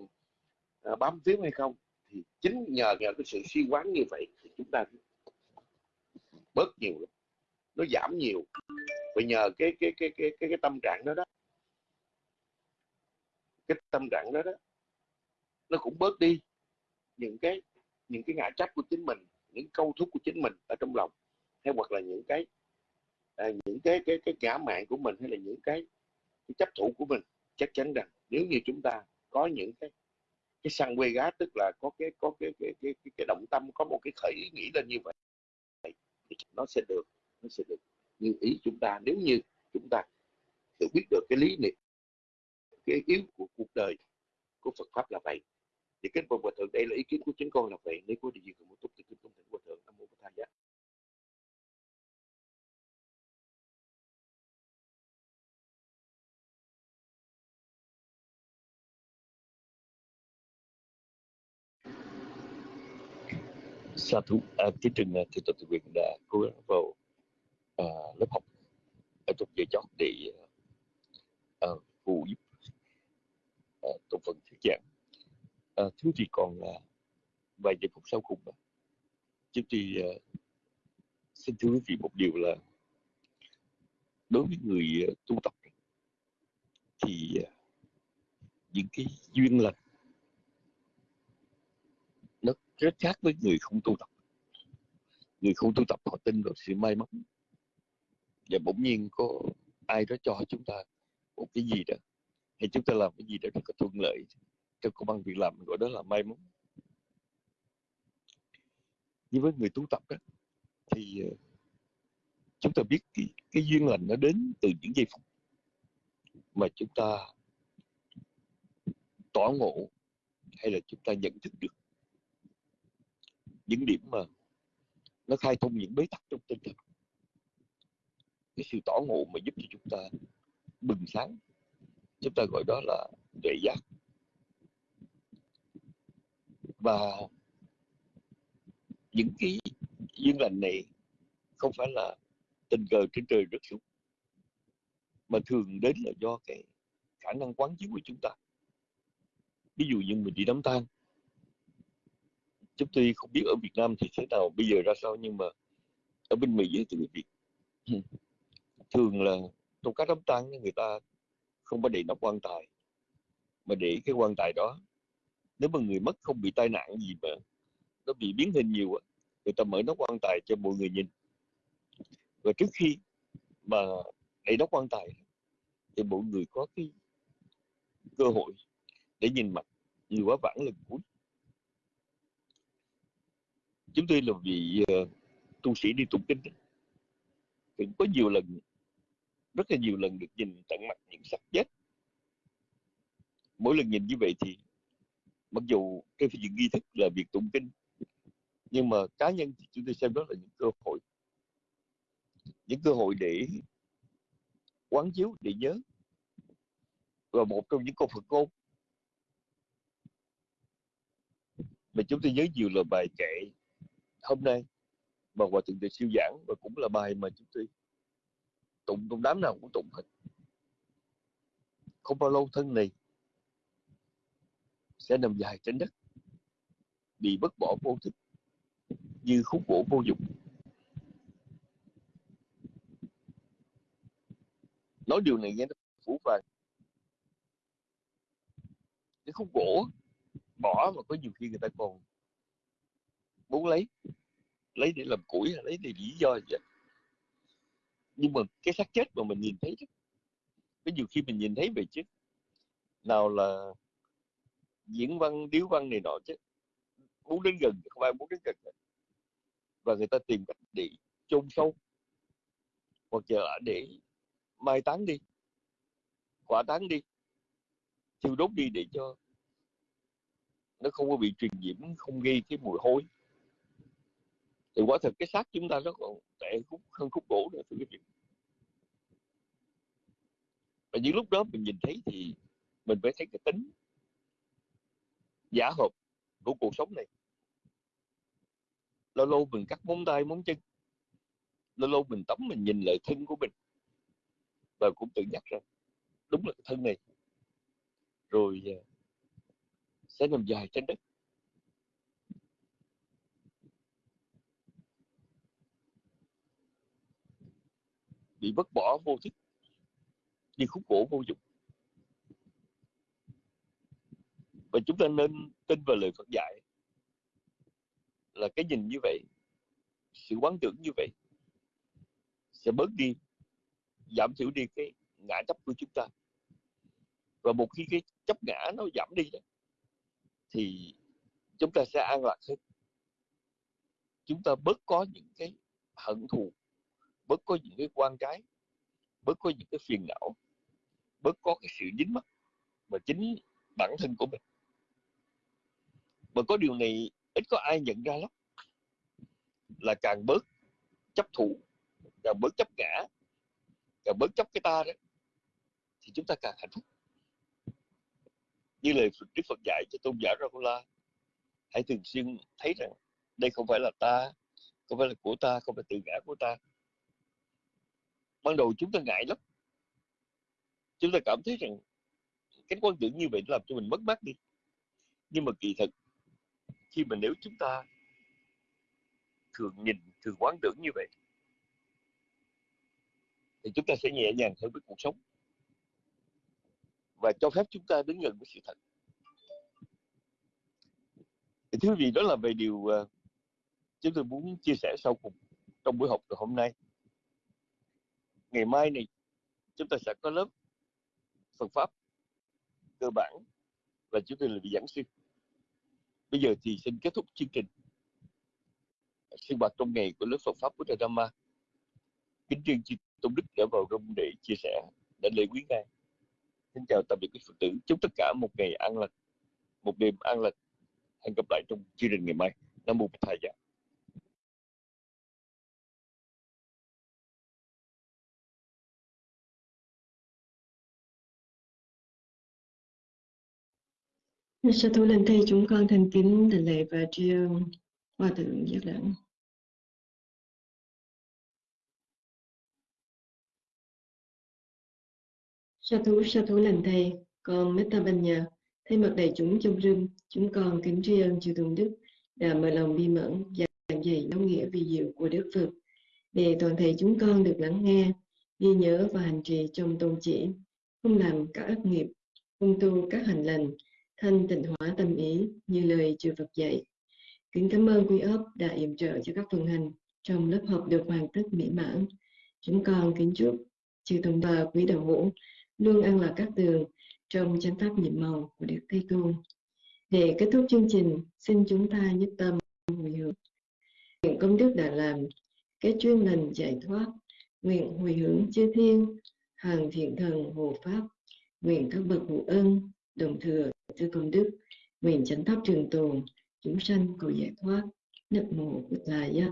uh, bám víu hay không thì chính nhờ nhờ cái sự suy quán như vậy thì chúng ta bớt nhiều lắm. Nó giảm nhiều. Và nhờ cái cái cái cái cái, cái tâm trạng đó đó. Cái tâm trạng đó đó nó cũng bớt đi những cái những cái ngã chấp của chính mình những câu thúc của chính mình ở trong lòng hay hoặc là những cái à, những cái cái cái ngã mạng của mình hay là những cái, cái chấp thủ của mình chắc chắn rằng nếu như chúng ta có những cái cái sang quê gá tức là có cái có cái cái cái cái, cái động tâm có một cái khởi ý nghĩ lên như vậy thì nó sẽ được nó sẽ được như ý chúng ta. Nếu như chúng ta hiểu biết được cái lý niệm cái yếu của cuộc đời của Phật pháp là vậy thì kính bạch hòa thượng đây là ý kiến của chính con là vậy. Nếu có điều gì cần muốn túc thì kính tôn thỉnh hòa thượng nam mô bổn thầy giá sa thú à, kính trình thì tập tự quyền đã cố gắng vào à, lớp học ở trong giờ chót để à, à phụ giúp à, trong phần thuyết giảng à, thứ thì còn à, vài giờ phút sau cùng đó. chúng thì à, xin thưa quý vị một điều là đối với người à, tu tập thì à, những cái duyên lành nó rất khác với người không tu tập người không tu tập họ tin vào sự may mắn và bỗng nhiên có ai đó cho chúng ta một cái gì đó hay chúng ta làm cái gì đó rất là thuận lợi cho công ăn việc làm gọi đó là may mắn. Nhưng với người tu tập đó, thì ờ, chúng ta biết cái, cái duyên lành nó đến từ những giây phút mà chúng ta tỏ ngộ hay là chúng ta nhận thức được những điểm mà nó khai thông những bế tắc trong tinh thần. Cái sự tỏ ngộ mà giúp cho chúng ta bừng sáng chúng ta gọi đó là tuệ giác và những cái duyên lành này không phải là tình cờ trên trời rớt xuống, mà thường đến là do cái khả năng quán chiếu của chúng ta. Ví dụ như mình đi đám tang, chúng tôi không biết ở Việt Nam thì thế nào, bây giờ ra sao, nhưng mà ở bên Mỹ thì người Việt thường là trong các đám tang, người ta không có để nắp quan tài, mà để cái quan tài đó nếu mà người mất không bị tai nạn gì mà nó bị biến hình nhiều người ta mở nó quan tài cho mọi người nhìn. Và trước khi mà để nắp quan tài thì mọi người có cái cơ hội để nhìn mặt người quá vãng lần cuối. Chúng tôi là vị uh, tu sĩ đi tụng kinh thì có nhiều lần rất là nhiều lần được nhìn tận mặt những sắc chết. Mỗi lần nhìn như vậy thì mặc dù cái việc nghi thức là việc tụng kinh, nhưng mà cá nhân thì chúng tôi xem đó là những cơ hội. Những cơ hội để quán chiếu, để nhớ. Và một trong những câu Phật ngôn mà chúng tôi nhớ nhiều là bài kệ hôm nay mà hòa thượng tuệ siêu giảng, và cũng là bài mà chúng tôi tụng, trong đám nào cũng tụng hết. Không bao lâu thân này sẽ nằm dài trên đất bị bất bỏ vô thức như khúc gỗ vô dụng. Nói điều này nghe nó phủ vàng cái khúc gỗ bỏ mà có nhiều khi người ta còn muốn lấy lấy để làm củi lấy để lý do gì vậy nhưng mà cái xác chết mà mình nhìn thấy đó, có nhiều khi mình nhìn thấy vậy chứ nào là diễn văn, điếu văn này nọ chứ. Muốn đến gần không ai muốn đến gần và người ta tìm cách để chôn sâu. Hoặc là để mai táng đi. Quả táng đi. Thiêu đốt đi để cho nó không có bị truyền nhiễm, không gây cái mùi hôi. Thì quả thật cái xác chúng ta nó còn tệ khúc, hơn khúc gỗ nữa, thưa quý vị. Và những lúc đó mình nhìn thấy thì mình phải thấy cái tính giả hợp của cuộc sống này. Lâu lâu mình cắt móng tay móng chân. Lâu lâu mình tắm mình nhìn lại thân của mình. Và cũng tự nhắc rằng, đúng là cái thân này. Rồi à, sẽ nằm dài trên đất. Bị vứt bỏ vô thức đi khúc gỗ vô dụng. Và chúng ta nên tin vào lời Phật dạy là cái nhìn như vậy, sự quán tưởng như vậy, sẽ bớt đi, giảm thiểu đi cái ngã chấp của chúng ta. Và một khi cái chấp ngã nó giảm đi thì chúng ta sẽ an lạc hơn. Chúng ta bớt có những cái hận thù, bớt có những cái quan trái bớt có những cái phiền não, bớt có cái sự dính mắc mà chính bản thân của mình mà có điều này ít có ai nhận ra lắm. Là càng bớt chấp thủ, càng bớt chấp ngã, càng bớt chấp cái ta đó, thì chúng ta càng hạnh phúc. Như lời Đức Phật dạy cho tôn giả Rahula hãy thường xuyên thấy rằng đây không phải là ta, không phải là của ta, không phải tự ngã của ta. Ban đầu chúng ta ngại lắm. Chúng ta cảm thấy rằng cái quan tưởng như vậy làm cho mình mất mát đi. Nhưng mà kỳ thực khi mà nếu chúng ta thường nhìn, thường quán tưởng như vậy, thì chúng ta sẽ nhẹ nhàng hơn với cuộc sống. Và cho phép chúng ta đứng gần với sự thật. Thì thưa quý vị, đó là về điều à, chúng tôi muốn chia sẻ sau cùng trong buổi học ngày hôm nay. Ngày mai này, chúng ta sẽ có lớp Phật pháp cơ bản và chúng tôi là vị giảng sư bây giờ thì xin kết thúc chương trình. Sinh hoạt trong ngày của lớp Phật pháp của thầy Dhamma kính riêng chư tôn đức đã vào rung để chia sẻ đã lễ quý ngài. Xin chào tạm biệt quý phật tử. Chúc tất cả một ngày an lành, một đêm an lành. Hẹn gặp lại trong chương trình ngày mai. Nam mô bổn thầy dạ Dạ, sa thủ lên thầy chúng con thành kính đảnh lễ và tri ân hòa thượng giác đẳng. Sa thủ sa thủ lành thầy, con Meta Ban Nhà, thay mặt đại chúng trong rừng, chúng con kính tri ân chư tôn đức đã mở lòng bi mẫn giảng dạy giáo nghĩa vi diệu của Đức Phật để toàn thể chúng con được lắng nghe, ghi nhớ và hành trì trong tôn chỉ, không làm các ác nghiệp, không tu các hành lành, thanh tịnh hóa tâm ý như lời chư Phật dạy. Kính cảm ơn quý ấp đã yểm trợ cho các phần hành trong lớp học được hoàn tất mỹ mãn. Chúng con kính chúc chư tôn bà quý đạo hữu luôn ăn lạc các tường trong chánh pháp nhiệm màu của Đức Thế Tôn. Để kết thúc chương trình, xin chúng ta nhất tâm hồi hướng. Nguyện công đức đã làm, cái chuyên lành giải thoát, nguyện hồi hướng chư thiên, hàng thiện thần hộ pháp, nguyện các bậc hữu ân, đồng thừa chư công đức, nguyện chánh pháp trường tồn, chúng sanh cầu giải thoát, nấp mồ của Là Giác.